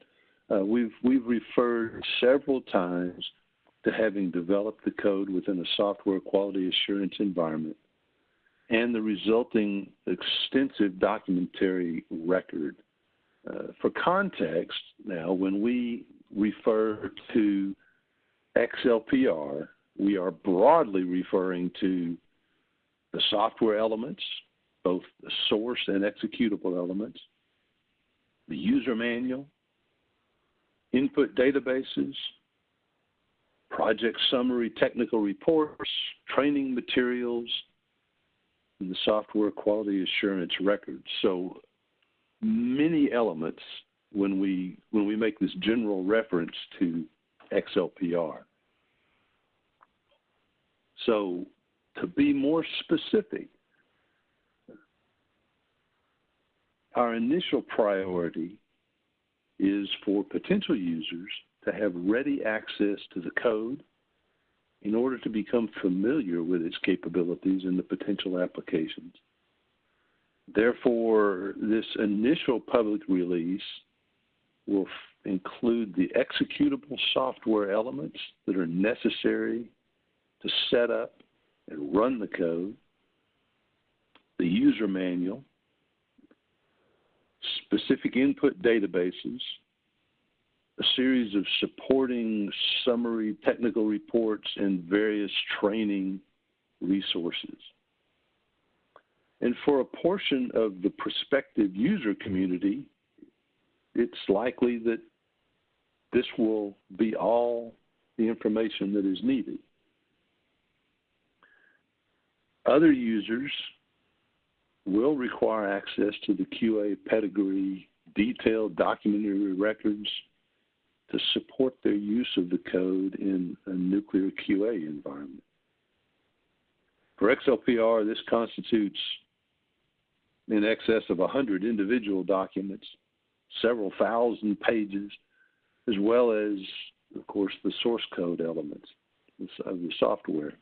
Speaker 4: Uh, we've we've referred several times to having developed the code within a software quality assurance environment and the resulting extensive documentary record uh, for context, now, when we refer to XLPR, we are broadly referring to the software elements, both the source and executable elements, the user manual, input databases, project summary technical reports, training materials, and the software quality assurance records. So many elements when we when we make this general reference to XLPR. So to be more specific, our initial priority is for potential users to have ready access to the code in order to become familiar with its capabilities and the potential applications. Therefore, this initial public release will include the executable software elements that are necessary to set up and run the code, the user manual, specific input databases, a series of supporting summary technical reports, and various training resources. And for a portion of the prospective user community, it's likely that this will be all the information that is needed. Other users will require access to the QA pedigree, detailed documentary records, to support their use of the code in a nuclear QA environment. For XLPR, this constitutes in excess of 100 individual documents, several thousand pages, as well as, of course, the source code elements of the software.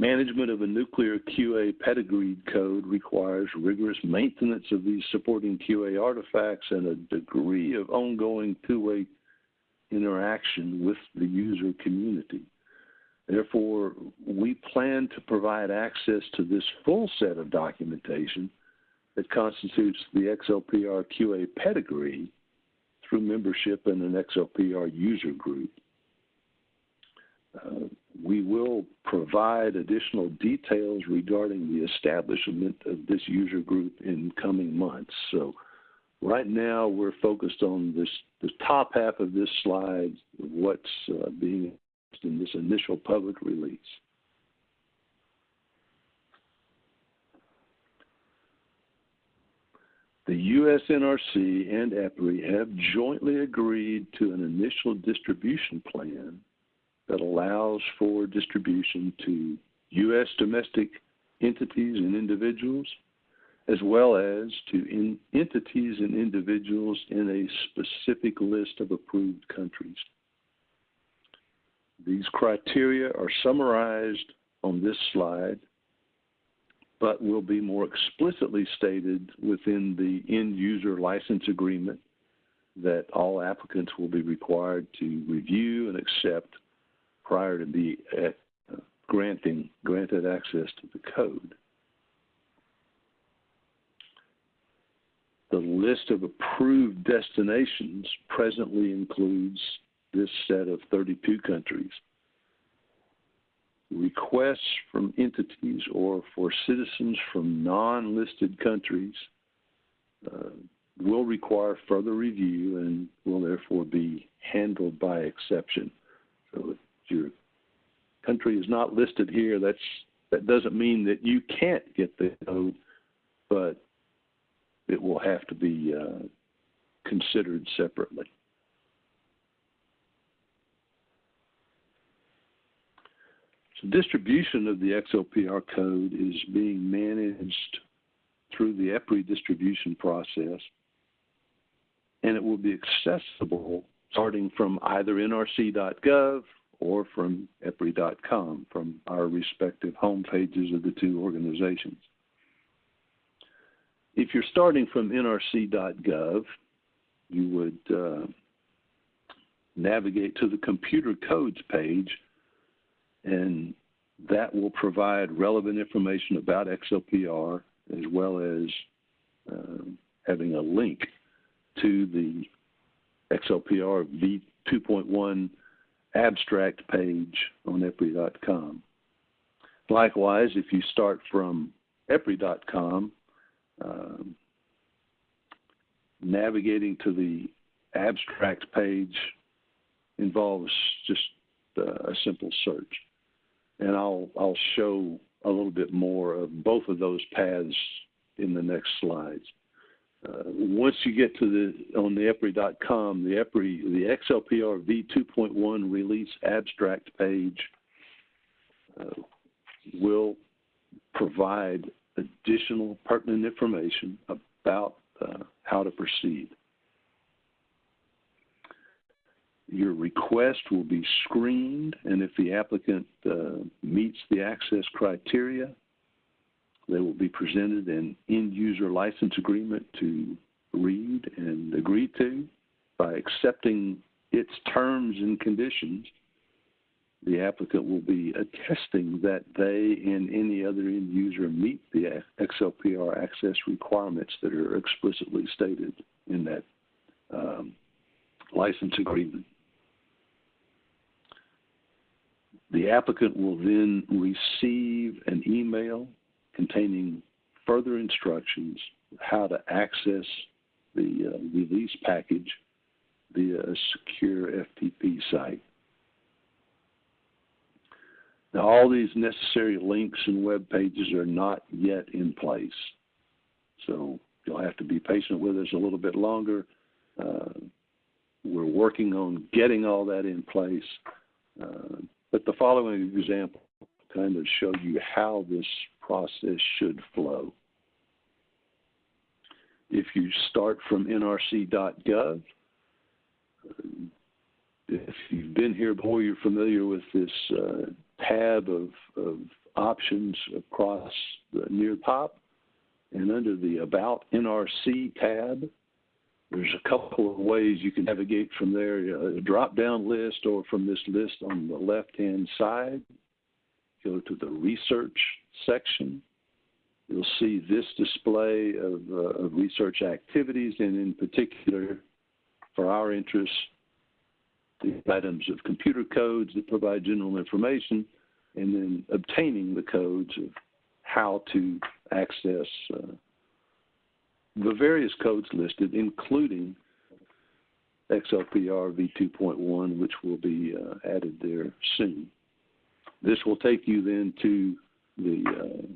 Speaker 4: Management of a nuclear QA pedigreed code requires rigorous maintenance of these supporting QA artifacts and a degree of ongoing two-way interaction with the user community. Therefore, we plan to provide access to this full set of documentation that constitutes the XLPR QA pedigree through membership in an XLPR user group. Uh, we will provide additional details regarding the establishment of this user group in coming months. So right now we're focused on this the top half of this slide, what's uh, being in this initial public release. The USNRC and EPRI have jointly agreed to an initial distribution plan that allows for distribution to U.S. domestic entities and individuals, as well as to entities and individuals in a specific list of approved countries. These criteria are summarized on this slide, but will be more explicitly stated within the end user license agreement that all applicants will be required to review and accept prior to be at, uh, granting granted access to the code. The list of approved destinations presently includes this set of 32 countries. Requests from entities or for citizens from non-listed countries uh, will require further review and will therefore be handled by exception. So if your country is not listed here, that's that doesn't mean that you can't get the code, but it will have to be uh, considered separately. So distribution of the XLPR code is being managed through the EPRI distribution process, and it will be accessible starting from either nrc.gov or from EPRI.com from our respective home pages of the two organizations. If you're starting from nrc.gov, you would uh, navigate to the computer codes page and that will provide relevant information about XLPR as well as uh, having a link to the XLPR v2.1 abstract page on EPRI.com. Likewise, if you start from EPRI.com, um, navigating to the abstract page involves just uh, a simple search and I'll I'll show a little bit more of both of those paths in the next slides. Uh, once you get to the on the EPRI.com, the EPRI the XLPR v2.1 release abstract page uh, will provide additional pertinent information about uh, how to proceed. Your request will be screened, and if the applicant uh, meets the access criteria, they will be presented an end user license agreement to read and agree to. By accepting its terms and conditions, the applicant will be attesting that they and any other end user meet the XLPR access requirements that are explicitly stated in that um, license agreement. The applicant will then receive an email containing further instructions how to access the uh, release package via a secure FTP site. Now, all these necessary links and web pages are not yet in place. So you'll have to be patient with us a little bit longer. Uh, we're working on getting all that in place. Uh, but the following example kind of show you how this process should flow. If you start from nrc.gov, if you've been here before, you're familiar with this uh, tab of, of, options across the near top. And under the About NRC tab, there's a couple of ways you can navigate from there a drop down list or from this list on the left hand side. Go to the research section. You'll see this display of, uh, of research activities, and in particular, for our interests, the items of computer codes that provide general information, and then obtaining the codes of how to access uh, the various codes listed, including XLPR v2.1, which will be uh, added there soon. This will take you then to the uh,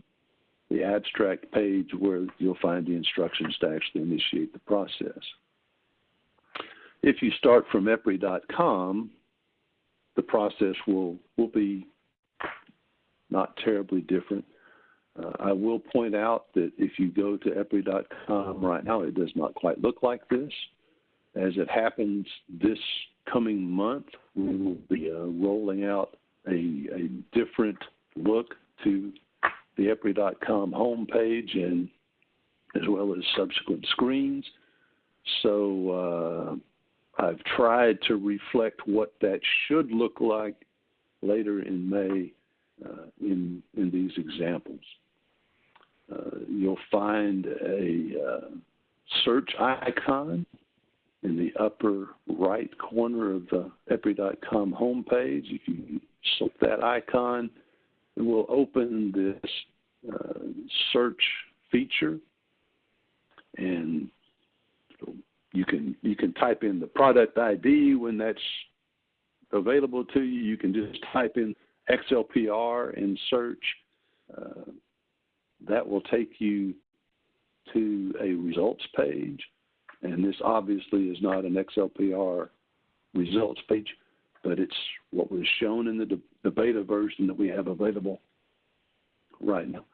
Speaker 4: the abstract page where you'll find the instructions to actually initiate the process. If you start from EPRI.com, the process will, will be not terribly different. Uh, I will point out that if you go to EPRI.com right now, it does not quite look like this. As it happens this coming month, we will be uh, rolling out a, a different look to the EPRI.com homepage and as well as subsequent screens. So uh, I've tried to reflect what that should look like later in May uh, in, in these examples. Uh, you'll find a uh, search icon in the upper right corner of the EPRI.com homepage. If you select that icon, it will open this uh, search feature and you can you can type in the product ID when that's available to you. You can just type in XLPR and search. Uh, that will take you to a results page. And this obviously is not an XLPR results page, but it's what was shown in the, de- the beta version that we have available right now.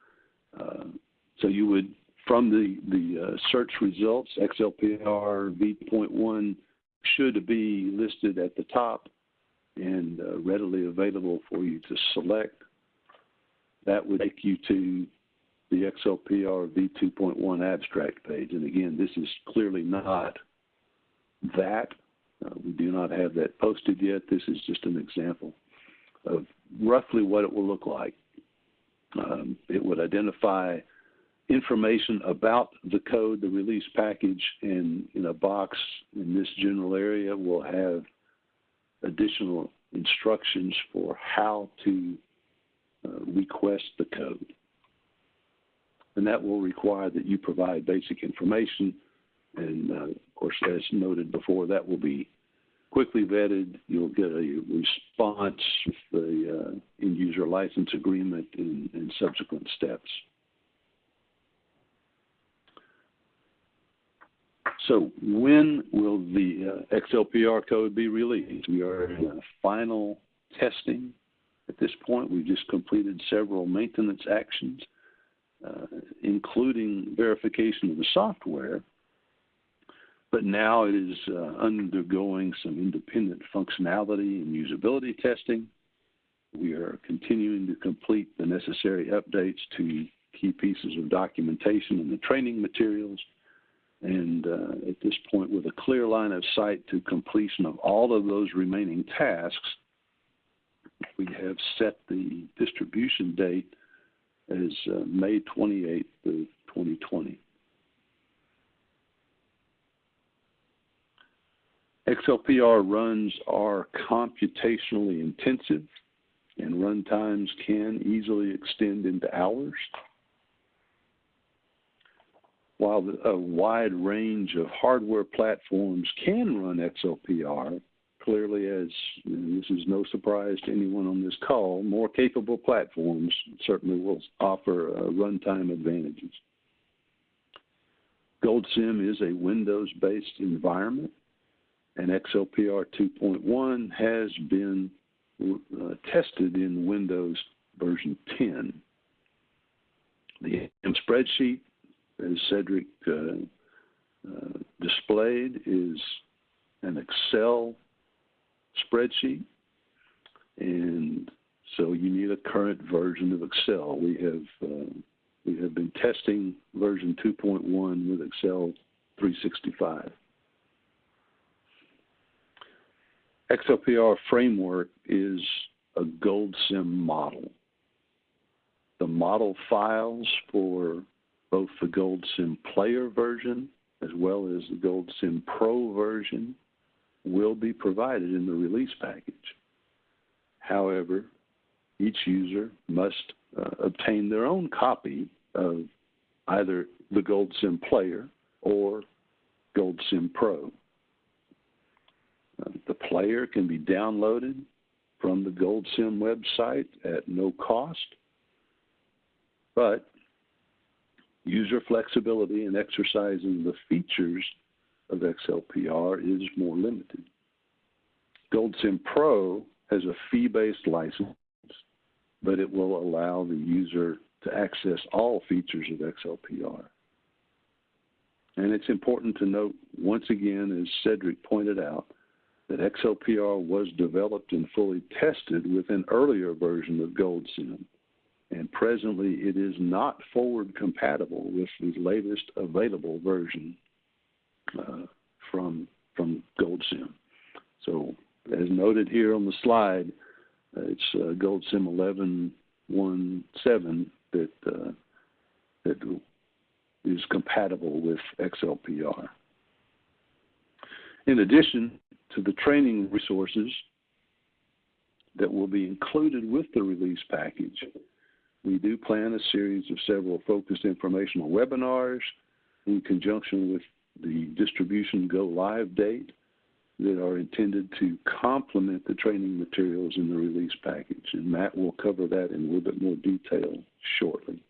Speaker 4: Uh, so you would from the, the uh, search results, XLPR v.1 should be listed at the top and uh, readily available for you to select. That would take you to the XLPR v2.1 abstract page. And again, this is clearly not that. Uh, we do not have that posted yet. This is just an example of roughly what it will look like. Um, it would identify information about the code, the release package, and in a box in this general area will have additional instructions for how to uh, request the code. And that will require that you provide basic information. And uh, of course, as noted before, that will be quickly vetted. You'll get a response with the uh, end user license agreement and, and subsequent steps. So when will the uh, XLPR code be released? We are in final testing at this point. We've just completed several maintenance actions, uh, including verification of the software. But now it is uh, undergoing some independent functionality and usability testing. We are continuing to complete the necessary updates to key pieces of documentation and the training materials and uh, at this point, with a clear line of sight to completion of all of those remaining tasks, we have set the distribution date as uh, May 28th of 2020. XLPR runs are computationally intensive, and run times can easily extend into hours while a wide range of hardware platforms can run XLPR, clearly, as this is no surprise to anyone on this call, more capable platforms certainly will offer uh, runtime advantages. GoldSim is a Windows based environment, and XLPR 2.1 has been uh, tested in Windows version 10. The spreadsheet, as Cedric uh, uh, displayed, is an Excel spreadsheet, and so you need a current version of Excel. We have uh, we have been testing version 2.1 with Excel 365. XLPR framework is a GoldSim model. The model files for both the GoldSim Player version as well as the GoldSim Pro version will be provided in the release package. However, each user must uh, obtain their own copy of either the GoldSim Player or GoldSim Pro. Uh, the player can be downloaded from the GoldSim website at no cost, but user flexibility in exercising the features of XLPR is more limited. GoldSim Pro has a fee-based license, but it will allow the user to access all features of XLPR. And it's important to note, once again, as Cedric pointed out, that XLPR was developed and fully tested with an earlier version of GoldSim, and presently it is not forward compatible with the latest available version uh, from from GoldSim. So, as noted here on the slide, uh, it's uh, GoldSim 1117 that uh, that is compatible with XLPR. In addition, to the training resources that will be included with the release package. We do plan a series of several focused informational webinars in conjunction with the distribution go live date that are intended to complement the training materials in the release package. And Matt will cover that in a little bit more detail shortly.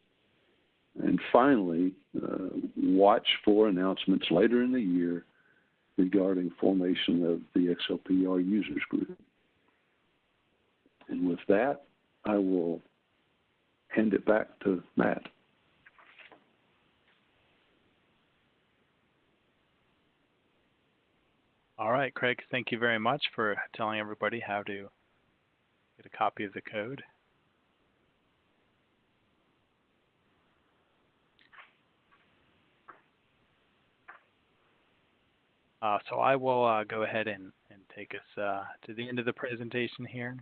Speaker 4: And finally, uh, watch for announcements later in the year regarding formation of the XLPR users group. And with that, I will hand it back to Matt.
Speaker 1: All right, Craig, thank you very much for telling everybody how to get a copy of the code. Uh, so I will uh, go ahead and, and take us uh, to the end of the presentation here.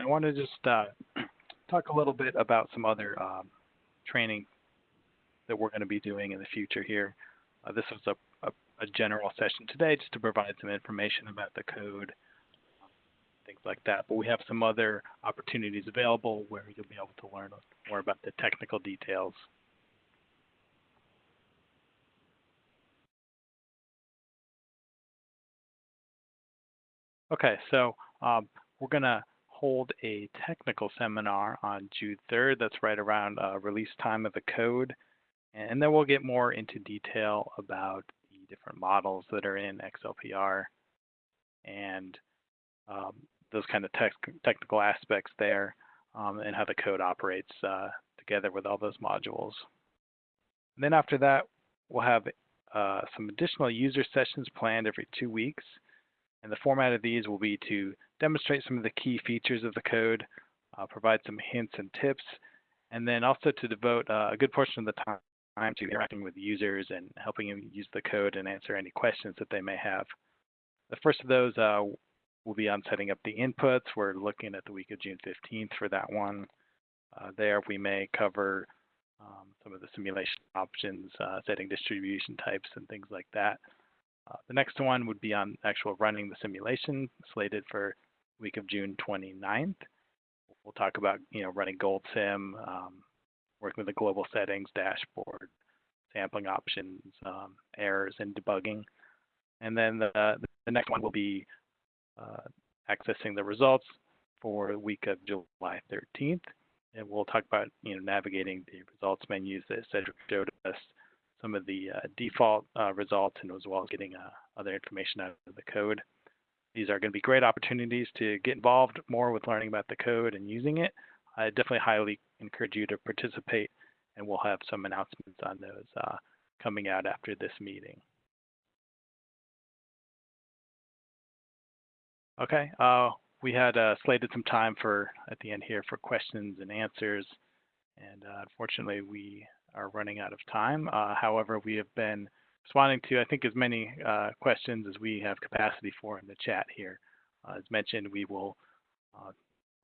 Speaker 1: I want to just uh, [clears throat] talk a little bit about some other um, training that we're going to be doing in the future here. Uh, this was a, a, a, general session today just to provide some information about the code, things like that. But we have some other opportunities available where you'll be able to learn more about the technical details. Okay, so um, we're going to hold a technical seminar on June 3rd. That's right around uh, release time of the code. And then we'll get more into detail about the different models that are in XLPR and um, those kind of tech technical aspects there um, and how the code operates uh, together with all those modules. And then after that, we'll have uh, some additional user sessions planned every two weeks. And the format of these will be to demonstrate some of the key features of the code, uh, provide some hints and tips, and then also to devote uh, a good portion of the time to interacting with users and helping them use the code and answer any questions that they may have. The first of those uh, will be on setting up the inputs. We're looking at the week of June 15th for that one. Uh, there we may cover um, some of the simulation options, uh, setting distribution types and things like that. Uh, the next one would be on actual running the simulation slated for week of June 29th. We'll talk about you know running GoldSim, um, working with the global settings dashboard, sampling options, um, errors, and debugging. And then the, the next one will be uh, accessing the results for the week of July 13th. And we'll talk about you know navigating the results menus that Cedric showed us, some of the uh, default uh, results, and as well as getting uh, other information out of the code. These are going to be great opportunities to get involved more with learning about the code and using it. I definitely highly encourage you to participate, and we'll have some announcements on those uh, coming out after this meeting. Okay, uh, we had slated some time for at the end here for questions and answers, and unfortunately we are running out of time. Uh, however, we have been responding to I think as many uh, questions as we have capacity for in the chat here. Uh, as mentioned, we will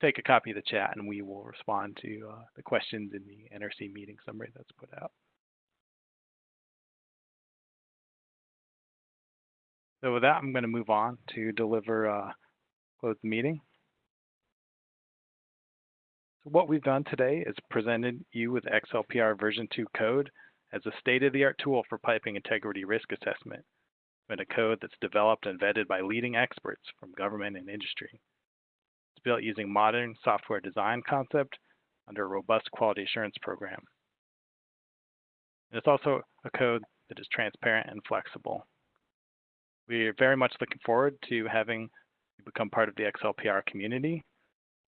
Speaker 1: take a copy of the chat and we will respond to the questions in the NRC meeting summary that's put out. So with that, I'm going to move on to deliver close the meeting. What we've done today is presented you with XLPR version 2 code as a state-of-the-art tool for piping integrity risk assessment, and a code that's developed and vetted by leading experts from government and industry. It's built using modern software design concept under a robust quality assurance program. And it's also a code that is transparent and flexible. We are very much looking forward to having you become part of the XLPR community,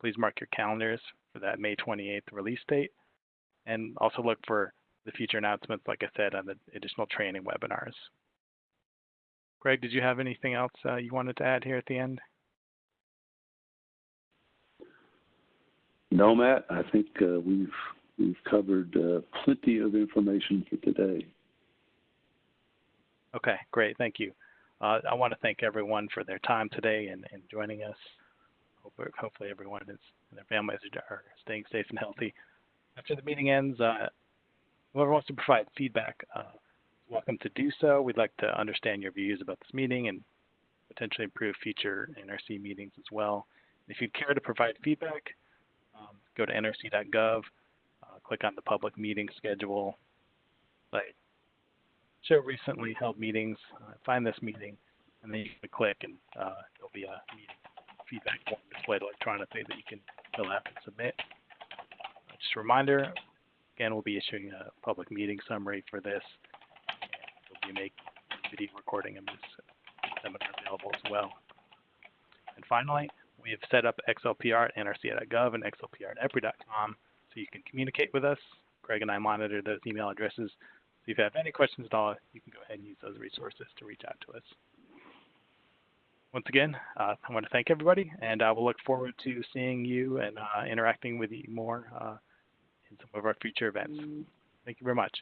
Speaker 1: please mark your calendars for that May 28th release date. And also look for the future announcements, like I said, on the additional training webinars. Craig, did you have anything else uh, you wanted to add here at the end?
Speaker 4: No, Matt. I think uh, we've we've covered uh, plenty of information for today.
Speaker 1: Okay, great. Thank you. Uh, I want to thank everyone for their time today and, and joining us. Hope, hopefully everyone is and their families are staying safe and healthy. After the meeting ends, uh, whoever wants to provide feedback uh, is welcome to do so. We'd like to understand your views about this meeting and potentially improve future NRC meetings as well. If you'd care to provide feedback, um, go to nrc.gov, uh, click on the public meeting schedule site show recently held meetings, uh, find this meeting, and then you can click and uh, there'll be a meeting feedback form displayed electronically that you can fill out and submit. Just a reminder, again, we'll be issuing a public meeting summary for this. We'll be making video recording of this seminar available as well. And finally, we have set up XLPR at nrc.gov and XLPR at EPRI.com so you can communicate with us. Craig and I monitor those email addresses So if you have any questions at all, you can go ahead and use those resources to reach out to us. Once again, uh, I want to thank everybody, and I will look forward to seeing you and uh, interacting with you more uh, in some of our future events. Thank you very much.